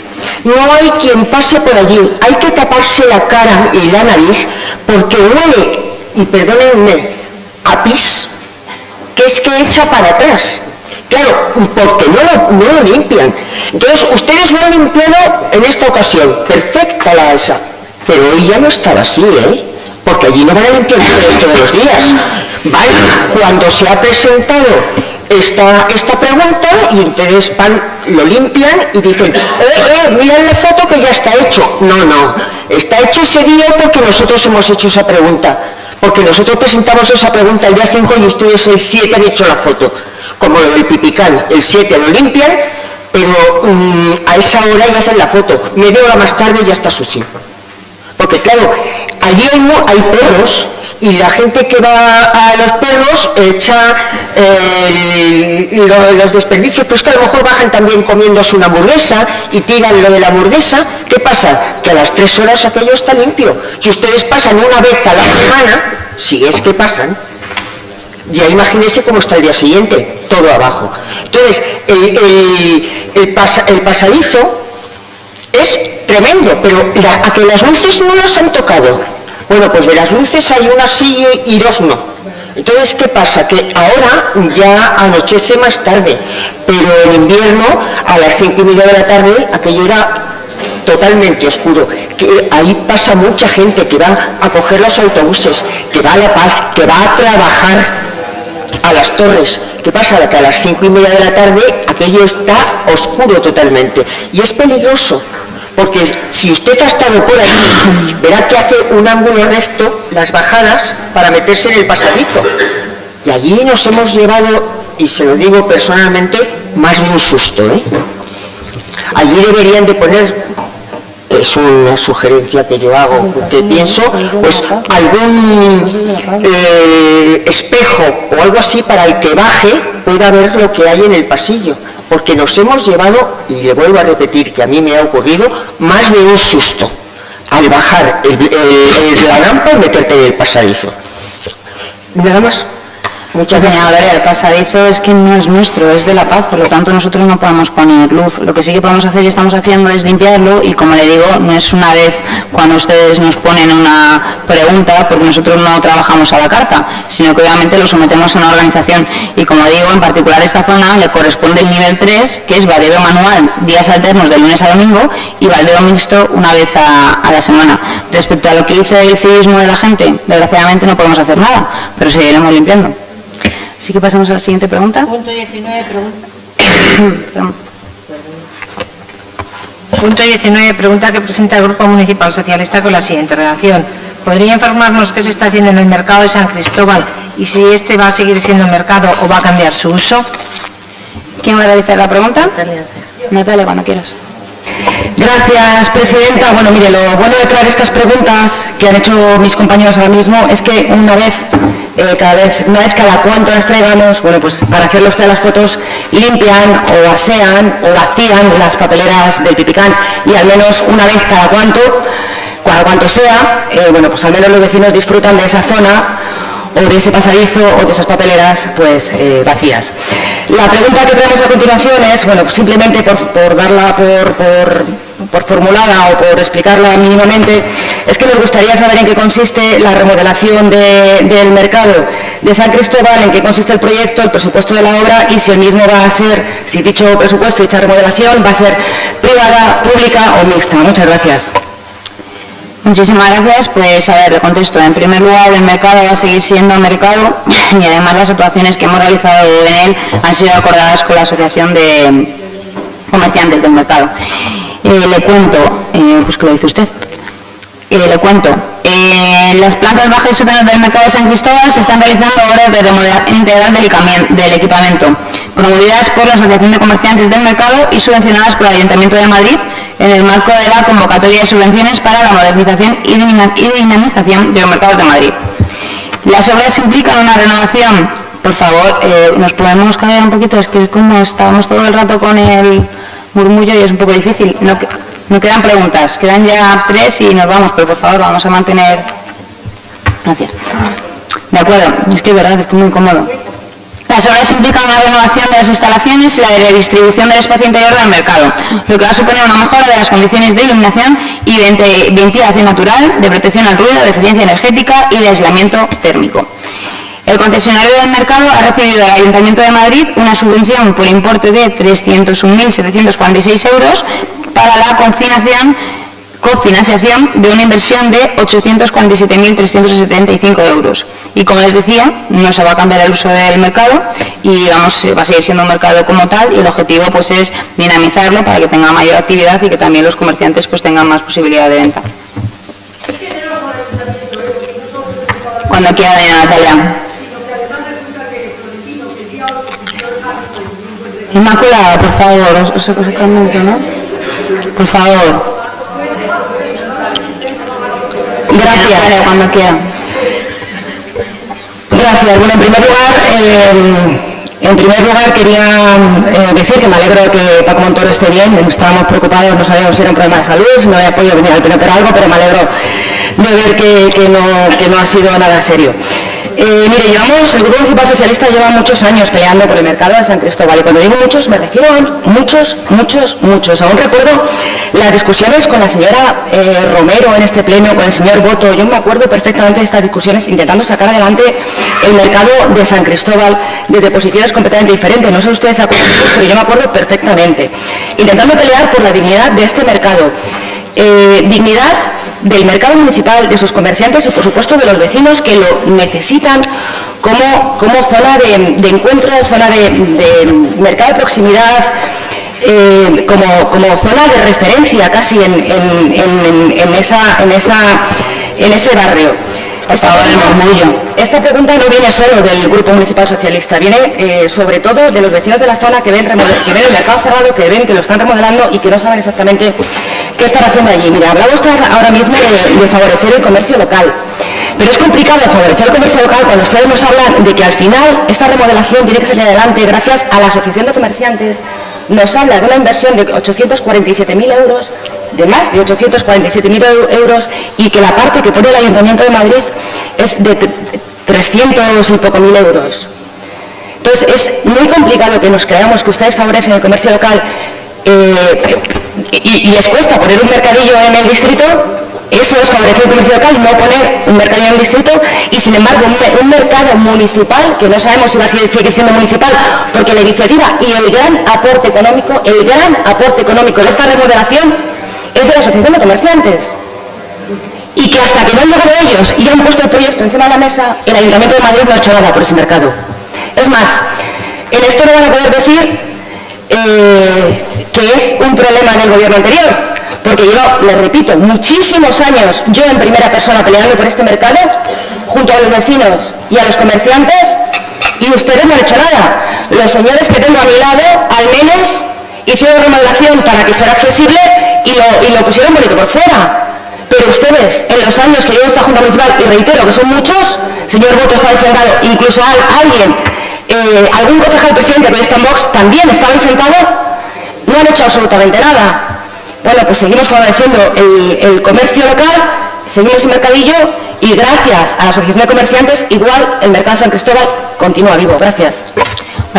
No hay quien pase por allí, hay que taparse la cara y la nariz porque huele, y perdónenme, a pis, que es que echa para atrás. Claro, porque no lo, limpian. Entonces, ustedes lo han limpiado en esta ocasión. Perfecta la esa. Pero hoy ya no estaba así, ¿eh? Porque allí no van a limpiar todos los días. Vale, cuando se ha presentado esta, esta pregunta y ustedes van, lo limpian y dicen, eh, eh, miren la foto que ya está hecho. No, no, está hecho ese día porque nosotros hemos hecho esa pregunta. Porque nosotros presentamos esa pregunta el día 5 y ustedes el 7 han hecho la foto como lo del pipicán, el 7 lo limpian, pero mm, a esa hora ya hacen la foto, media hora más tarde ya está sucio. Porque claro, allí hay, perros y la gente que va a los perros echa los desperdicios, pero es que a lo mejor bajan también comiéndose una hamburguesa y tiran lo de la hamburguesa. ¿Qué pasa? Que a las tres horas aquello está limpio. Si ustedes pasan una vez a la semana, si es que pasan, ya imagínense cómo está el día siguiente, todo abajo. Entonces, el, pasadizo es tremendo, pero a que las luces no las han tocado. Bueno, pues de las luces hay una sí y dos no. Entonces, ¿qué pasa? Que ahora ya anochece más tarde, pero en invierno a las cinco y media de la tarde aquello era totalmente oscuro, que ahí pasa mucha gente que va a coger los autobuses, que va a La Paz, que va a trabajar a las torres. ¿Qué pasa? Que a las cinco y media de la tarde aquello está oscuro totalmente y es peligroso. Porque si usted ha estado por ahí, verá que hace un ángulo recto las bajadas para meterse en el pasadizo. Y allí nos hemos llevado, y se lo digo personalmente, más de un susto. ¿eh? Allí deberían de poner es una sugerencia que yo hago, que pienso, pues algún eh, espejo o algo así para el que baje pueda ver lo que hay en el pasillo, porque nos hemos llevado, y le vuelvo a repetir que a mí me ha ocurrido, más de un susto al bajar el, la rampa y meterte en el pasadizo. Nada más. Muchas gracias. el pasadizo es que no es nuestro, es de La Paz, por lo tanto nosotros no podemos poner luz. Lo que sí que podemos hacer y estamos haciendo es limpiarlo y como le digo, no es una vez cuando ustedes nos ponen una pregunta, porque nosotros no trabajamos a la carta, sino que obviamente lo sometemos a una organización. Y como digo, en particular esta zona le corresponde el nivel 3, que es baldeo manual, días alternos de lunes a domingo y baldeo mixto una vez a, a la semana. Respecto a lo que dice el civismo de la gente, desgraciadamente no podemos hacer nada, pero seguiremos limpiando. Así que pasamos a la siguiente pregunta. Punto 19, pregunta. Punto 19, pregunta que presenta el Grupo Municipal Socialista con la siguiente redacción. ¿Podría informarnos qué se está haciendo en el mercado de San Cristóbal y si este va a seguir siendo mercado o va a cambiar su uso? ¿Quién va a realizar la pregunta? Natalia, cuando quieras. Gracias, Presidenta. Bueno, mire, lo bueno de crear estas preguntas que han hecho mis compañeros ahora mismo es que una vez eh, cada vez, una vez cada cuánto las traigamos, bueno, pues para hacer de las fotos limpian o asean o vacían las papeleras del Pipicán y al menos una vez cada cuánto, cada cuanto sea, eh, bueno, pues al menos los vecinos disfrutan de esa zona o de ese pasadizo o de esas papeleras pues eh, vacías. La pregunta que traemos a continuación es, bueno, pues simplemente por, darla por, por, formulada o por explicarla mínimamente, es que nos gustaría saber en qué consiste la remodelación del mercado de San Cristóbal, en qué consiste el proyecto, el presupuesto de la obra y si el mismo va a ser, si dicho presupuesto, dicha remodelación va a ser privada, pública o mixta. Muchas gracias. Muchísimas gracias. Pues a ver, le contesto. En primer lugar, el mercado va a seguir siendo mercado y además las actuaciones que hemos realizado en él han sido acordadas con la Asociación de, comerciantes del mercado. Eh, le cuento, eh, pues que lo dice usted, eh, le cuento, en las plantas bajas y sótanos del mercado de San Cristóbal se están realizando obras de remodelación integral del equipamiento, promovidas por la Asociación de Comerciantes del Mercado y subvencionadas por el Ayuntamiento de Madrid en el marco de la convocatoria de subvenciones para la modernización y dinamización de los mercados de Madrid. Las obras implican una renovación, por favor, eh, nos podemos caer un poquito, es que es como estábamos todo el rato con el murmullo y es un poco difícil. No, no quedan preguntas, quedan ya tres y nos vamos, pero por favor vamos a mantener... Gracias. De acuerdo, es que es verdad, es muy incómodo. Las obras implican una renovación de las instalaciones y la redistribución del espacio interior del mercado, lo que va a suponer una mejora de las condiciones de iluminación y ventilación natural, de protección al ruido, de eficiencia energética y de aislamiento térmico. El concesionario del mercado ha recibido del Ayuntamiento de Madrid una subvención por importe de 301.746 euros para la confinación cofinanciación de una inversión de 847.375 euros. Y como les decía, no se va a cambiar el uso del mercado y vamos, va a seguir siendo un mercado como tal y el objetivo pues es dinamizarlo para que tenga mayor actividad y que también los comerciantes pues tengan más posibilidad de venta. Cuando quiera, Natalia. Inmaculada, por favor, os, ¿no? Por favor. Gracias. cuando quiera. Gracias. Bueno, en primer lugar, eh, en primer lugar quería eh, decir que me alegro que Paco Montoro esté bien. Estábamos preocupados, no sabíamos si era un problema de salud, si no había podido venir al pleno por algo, pero me alegro de ver que, no, que no ha sido nada serio. Eh, mire, llevamos, el Grupo Municipal Socialista lleva muchos años peleando por el mercado de San Cristóbal y cuando digo muchos me refiero a muchos, muchos, muchos. Aún recuerdo las discusiones con la señora eh, Romero en este pleno, con el señor Boto. Yo me acuerdo perfectamente de estas discusiones intentando sacar adelante el mercado de San Cristóbal desde posiciones completamente diferentes. No sé ustedes acuerdan, pero yo me acuerdo perfectamente. Intentando pelear por la dignidad de este mercado. Eh, dignidad del mercado municipal, de sus comerciantes y por supuesto de los vecinos que lo necesitan como, como zona de, encuentro, zona de, mercado de proximidad, eh, como, como, zona de referencia casi en, en, esa, en, esa, en ese barrio. Esta pregunta, no viene solo del Grupo Municipal Socialista, viene eh, sobre todo de los vecinos de la zona que ven, que ven el mercado cerrado, que ven que lo están remodelando y que no saben exactamente qué están haciendo allí. Mira, hablamos ahora mismo de, favorecer el comercio local. Pero es complicado favorecer el comercio local cuando ustedes nos hablan de que al final esta remodelación tiene que salir adelante gracias a la Asociación de Comerciantes. Nos habla de una inversión de 847.000 euros, de más de 847.000 euros, y que la parte que pone el Ayuntamiento de Madrid es de 300 y poco mil euros. Entonces es muy complicado que nos creamos que ustedes favorecen el comercio local eh, y, les cuesta poner un mercadillo en el distrito, eso es favorecer el comercio local, no poner un mercadillo en el distrito y sin embargo un, mercado municipal, que no sabemos si va a seguir siendo municipal, porque la iniciativa y el gran aporte económico, el gran aporte económico de esta remodelación es de la Asociación de Comerciantes. Y que hasta que no han llegado ellos y han puesto el proyecto encima de la mesa, el Ayuntamiento de Madrid no ha hecho nada por ese mercado. Es más, en esto no van a poder decir eh, que es un problema del gobierno anterior, porque yo, les repito, muchísimos años yo en primera persona peleando por este mercado, junto a los vecinos y a los comerciantes, y ustedes no han hecho nada. Los señores que tengo a mi lado, al menos, hicieron remodelación para que fuera accesible y lo, y lo pusieron bonito por fuera. Pero ustedes, en los años que llevo esta Junta Municipal, y reitero que son muchos, señor Voto está sentado, incluso alguien, eh, algún concejal presidente de esta Box también estaba sentado, no han hecho absolutamente nada. Bueno, pues seguimos favoreciendo el, el comercio local, seguimos sin mercadillo y gracias a la Asociación de Comerciantes, igual el mercado San Cristóbal continúa vivo. Gracias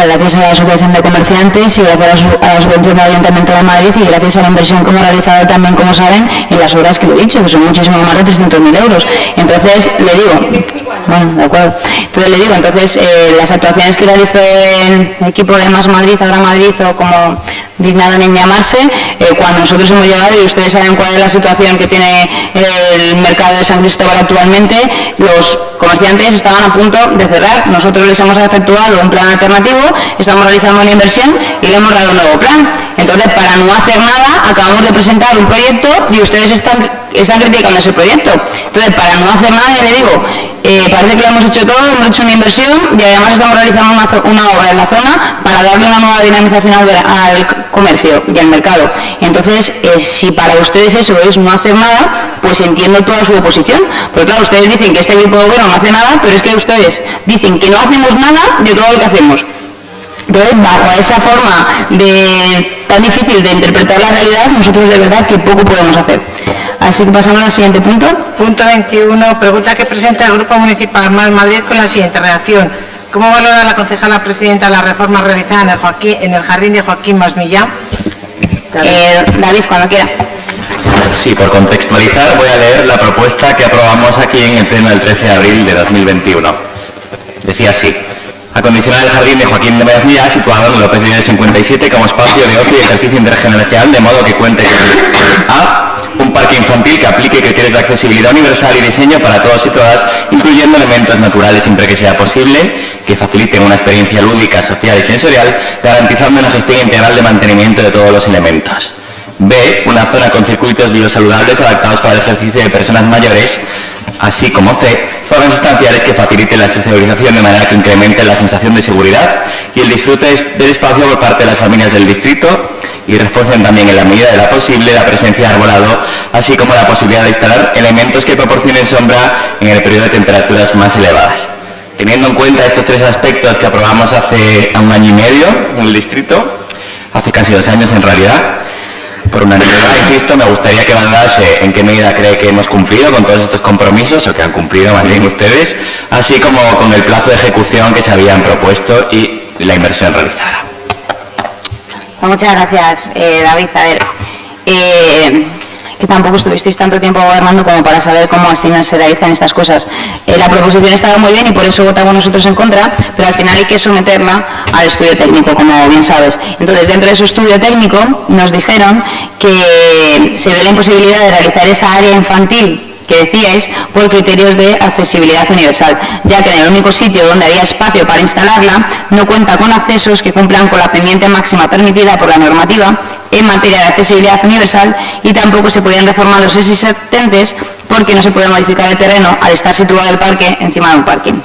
gracias a la Asociación de Comerciantes y gracias a la subvención del Ayuntamiento de Madrid y gracias a la inversión que hemos realizado también, como saben, en las obras que lo he dicho, que son muchísimo más de 300.000 euros. Entonces, le digo, bueno, de acuerdo, pero le digo, entonces, eh, las actuaciones que realizó el equipo de Más Madrid, Ahora Madrid, o como dignado en llamarse, eh, cuando nosotros hemos llegado y ustedes saben cuál es la situación que tiene el mercado de San Cristóbal actualmente, los comerciantes estaban a punto de cerrar. Nosotros les hemos efectuado un plan alternativo, estamos realizando una inversión y le hemos dado un nuevo plan. Entonces, para no hacer nada, acabamos de presentar un proyecto y ustedes están, están criticando ese proyecto. Entonces, para no hacer nada, le digo, eh, parece que lo hemos hecho todo, hemos hecho una inversión y además estamos realizando una, obra en la zona para darle una nueva dinamización al, comercio y al mercado. Entonces, eh, si para ustedes eso es no hacer nada, pues entiendo toda su oposición. Porque claro, ustedes dicen que este grupo de gobierno no hace nada, pero es que ustedes dicen que no hacemos nada de todo lo que hacemos. Entonces, bajo esa forma tan difícil de interpretar la realidad, nosotros de verdad que poco podemos hacer. Así que pasamos al siguiente punto. Punto 21. Pregunta que presenta el Grupo Municipal Mal Madrid con la siguiente redacción. ¿Cómo valora la concejala presidenta la reforma realizada en el, en el jardín de Joaquín Masmillán? Eh, David, cuando quiera. Sí, por contextualizar voy a leer la propuesta que aprobamos aquí en el pleno del 13 de abril de 2021. Decía así acondicionar el jardín de Joaquín de situado en López de 57, como espacio de ocio y ejercicio intergeneracional, de modo que cuente con A. Un parque infantil que aplique criterios de accesibilidad universal y diseño para todos y todas, incluyendo elementos naturales siempre que sea posible, que faciliten una experiencia lúdica, social y sensorial, garantizando una gestión integral de mantenimiento de todos los elementos. B. Una zona con circuitos biosaludables adaptados para el ejercicio de personas mayores, así como C zonas estanciales que faciliten la socialización de manera que incremente la sensación de seguridad y el disfrute del espacio por parte de las familias del distrito y refuercen también en la medida de la posible la presencia de arbolado, así como la posibilidad de instalar elementos que proporcionen sombra en el periodo de temperaturas más elevadas. Teniendo en cuenta estos tres aspectos que aprobamos hace un año y medio en el distrito, hace casi dos años en realidad, por unanimidad, insisto, me gustaría que valorase en qué medida cree que hemos cumplido con todos estos compromisos, o que han cumplido más bien ustedes, así como con el plazo de ejecución que se habían propuesto y la inversión realizada. Muchas gracias, eh, David. A ver, eh, que tampoco estuvisteis tanto tiempo gobernando como para saber cómo al final se realizan estas cosas. Eh, la proposición estaba muy bien y por eso votamos nosotros en contra, pero al final hay que someterla al estudio técnico, como bien sabes. Entonces, dentro de ese estudio técnico nos dijeron que se ve la imposibilidad de realizar esa área infantil que decíais por criterios de accesibilidad universal, ya que en el único sitio donde había espacio para instalarla no cuenta con accesos que cumplan con la pendiente máxima permitida por la normativa en materia de accesibilidad universal y tampoco se podían reformar los existentes porque no se puede modificar el terreno al estar situado el parque encima de un parking.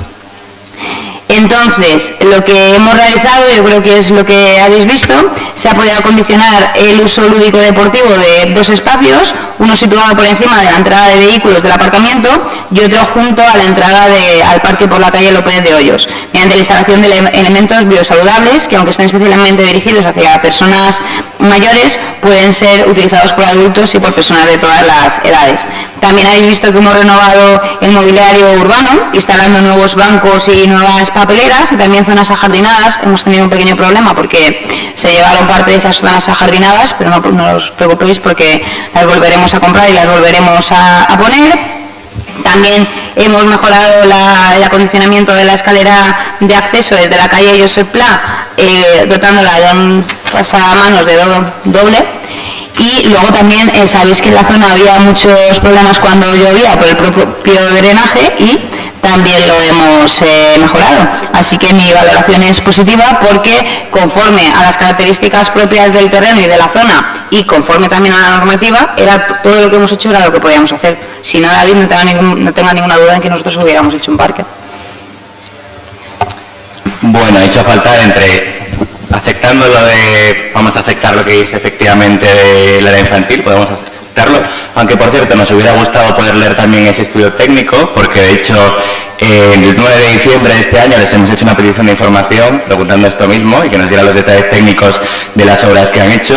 Entonces, lo que hemos realizado, yo creo que es lo que habéis visto, se ha podido acondicionar el uso lúdico deportivo de dos espacios, uno situado por encima de la entrada de vehículos del aparcamiento y otro junto a la entrada al parque por la calle López de Hoyos, mediante la instalación de elementos biosaludables que, aunque estén especialmente dirigidos hacia personas mayores, pueden ser utilizados por adultos y por personas de todas las edades. También habéis visto que hemos renovado el mobiliario urbano, instalando nuevos bancos y nuevas papeleras y también zonas ajardinadas. Hemos tenido un pequeño problema porque se llevaron parte de esas zonas ajardinadas, pero no, os preocupéis porque las volveremos a comprar y las volveremos a, poner. También hemos mejorado el acondicionamiento de la escalera de acceso desde la calle Josep Pla, eh, dotándola de un pasamanos de doble y luego también eh, sabéis que en la zona había muchos problemas cuando llovía por el propio drenaje y también lo hemos eh, mejorado. Así que mi valoración es positiva porque conforme a las características propias del terreno y de la zona y conforme también a la normativa, era todo lo que hemos hecho era lo que podíamos hacer. Si no, David, no no tenga ninguna duda en que nosotros hubiéramos hecho un parque. Bueno, ha hecho falta entre aceptando lo de, vamos a aceptar lo que dice efectivamente de la infantil, podemos aunque por cierto nos hubiera gustado poder leer también ese estudio técnico, porque de hecho el 9 de diciembre de este año les hemos hecho una petición de información preguntando esto mismo y que nos diera los detalles técnicos de las obras que han hecho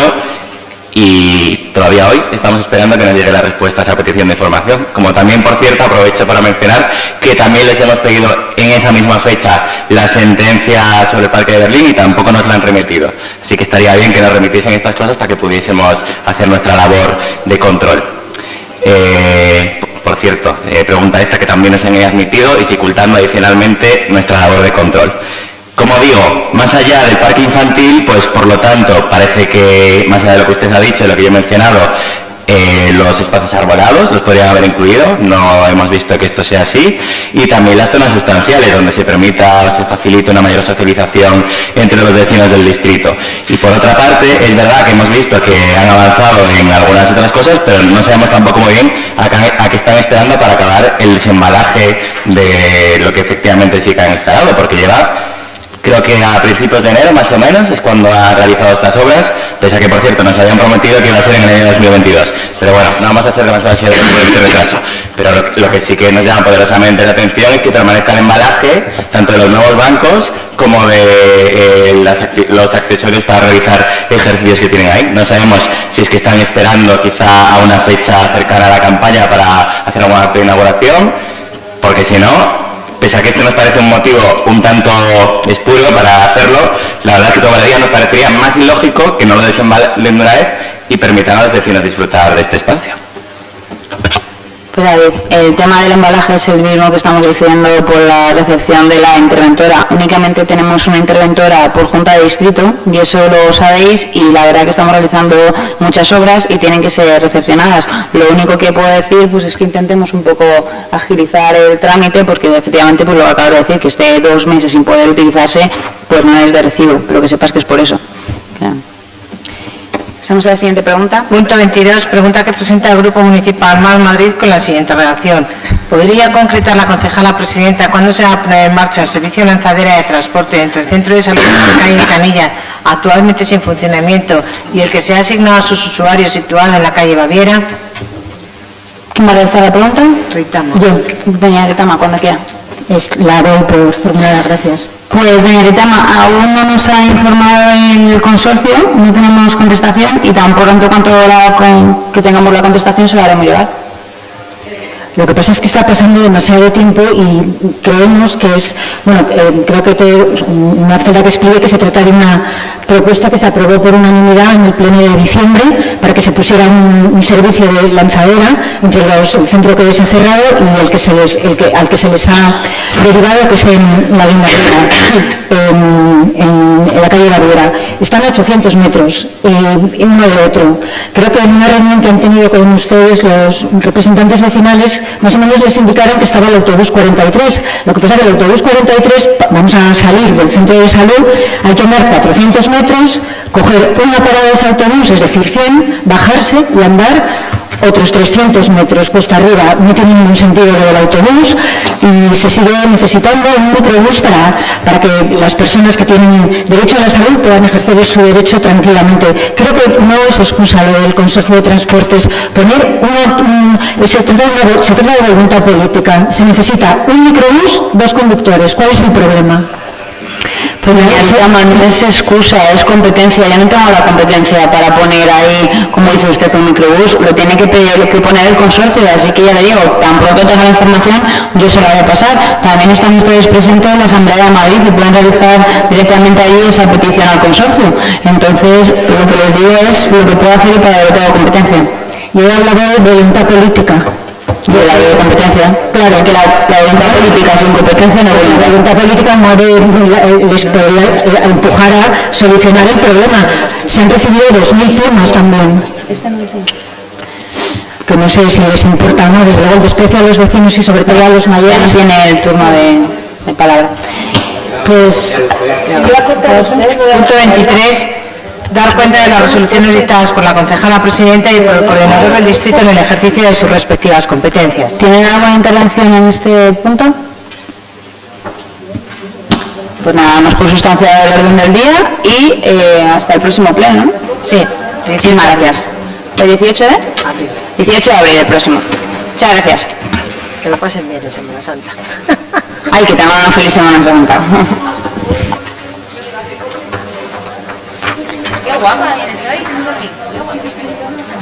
y todavía hoy estamos esperando que nos llegue la respuesta a esa petición de información. Como también, por cierto, aprovecho para mencionar que también les hemos pedido en esa misma fecha la sentencia sobre el Parque de Berlín y tampoco nos la han remitido. Así que estaría bien que nos remitiesen estas cosas para que pudiésemos hacer nuestra labor de control. Eh, por cierto, eh, pregunta esta que también nos han admitido, dificultando adicionalmente nuestra labor de control. Como digo, más allá del parque infantil, pues por lo tanto parece que, más allá de lo que usted ha dicho, lo que yo he mencionado, eh, los espacios arbolados los podrían haber incluido, no hemos visto que esto sea así, y también las zonas sustanciales, donde se permita, se facilite una mayor socialización entre los vecinos del distrito. Y por otra parte, es verdad que hemos visto que han avanzado en algunas otras cosas, pero no sabemos tampoco muy bien a, qué están esperando para acabar el desembalaje de lo que efectivamente sí que han instalado, porque lleva Creo que a principios de enero, más o menos, es cuando ha realizado estas obras, pese a que, por cierto, nos habían prometido que iba a ser en el año 2022. Pero bueno, no vamos a ser demasiado serios por este retraso. Pero lo, que sí que nos llama poderosamente la atención es que permanezca el embalaje, tanto de los nuevos bancos como de eh, los accesorios para realizar ejercicios que tienen ahí. No sabemos si es que están esperando quizá a una fecha cercana a la campaña para hacer alguna inauguración, porque si no, pese a que este nos parece un motivo un tanto espurio para hacerlo, la verdad es que todavía nos parecería más ilógico que no lo desembalen de una vez y permitan a los vecinos disfrutar de este espacio. Pues David, el tema del embalaje es el mismo que estamos diciendo por la recepción de la interventora. Únicamente tenemos una interventora por junta de distrito y eso lo sabéis y la verdad que estamos realizando muchas obras y tienen que ser recepcionadas. Lo único que puedo decir pues es que intentemos un poco agilizar el trámite porque efectivamente pues lo que acabo de decir, que esté dos meses sin poder utilizarse pues no es de recibo, pero que sepas que es por eso. Pasamos a la siguiente pregunta. Punto 22. Pregunta que presenta el Grupo Municipal Mal Madrid con la siguiente redacción. ¿Podría concretar la concejala presidenta cuándo se va a poner en marcha el servicio lanzadera de transporte entre el Centro de Salud de calle Canilla, actualmente sin funcionamiento, y el que se ha asignado a sus usuarios situado en la calle Baviera? ¿Quién va a realizar la pregunta? Ritama. Yo, doña Ritama, cuando quiera. Es, la doy por formulada, gracias. Pues, doña Ritama, aún no nos ha informado el consorcio, no tenemos contestación y tan pronto cuanto la, que tengamos la contestación se la haremos llegar. Lo que pasa es que está pasando demasiado tiempo y creemos que es, bueno, eh, creo que una hace que explique que se trata de una propuesta que se aprobó por unanimidad en el pleno de diciembre para que se pusiera un, servicio de lanzadera entre los, el centro que se ha cerrado y el que se les, el que, al que se les ha derivado, que es en la línea en, en, la calle Barbera. Están a 800 metros, eh, uno de otro. Creo que en una reunión que han tenido con ustedes los representantes nacionales más o menos les indicaron que estaba el autobús 43. Lo que pasa es que el autobús 43, vamos a salir del centro de salud, hay que andar 400 metros, coger una parada de ese autobús, es decir, 100, bajarse y andar otros 300 metros cuesta arriba, no tiene ningún sentido lo del autobús y se sigue necesitando un microbús para, para que las personas que tienen derecho a la salud puedan ejercer su derecho tranquilamente. Creo que no es excusa lo del Consejo de Transportes. Poner una, se, trata de se trata de voluntad política. Se necesita un microbús, dos conductores. ¿Cuál es el problema? Pues llama, no es excusa, es competencia. Yo no tengo la competencia para poner ahí, como dice usted, un microbús. Lo tiene que, que poner el consorcio, así que ya le digo, tan pronto tenga la información, yo se la voy a pasar. También están ustedes presentes en la Asamblea de Madrid y pueden realizar directamente ahí esa petición al consorcio. Entonces, lo que les digo es lo que puedo hacer para que tengo competencia. Yo he hablado de voluntad política de la de competencia. Claro, es que la, voluntad política sin competencia no La voluntad política no les puede empujar a solucionar el problema. Se han recibido 2.000 firmas también. Que no sé si les importa o no, desde luego el desprecio a los vecinos y sobre todo a los mayores. Tiene el turno de, palabra. Pues, punto 23 dar cuenta de las resoluciones dictadas por la concejala presidenta y por el coordinador del distrito en el ejercicio de sus respectivas competencias. ¿Tienen alguna intervención en este punto? Pues nada más por sustancia del orden del día y eh, hasta el próximo pleno. Sí. Muchísimas gracias. ¿El 18 de? Abril. 18 de abril el próximo. Muchas gracias. Que lo pasen bien en Semana Santa. Ay, que tengan una feliz Semana Santa. 晚饭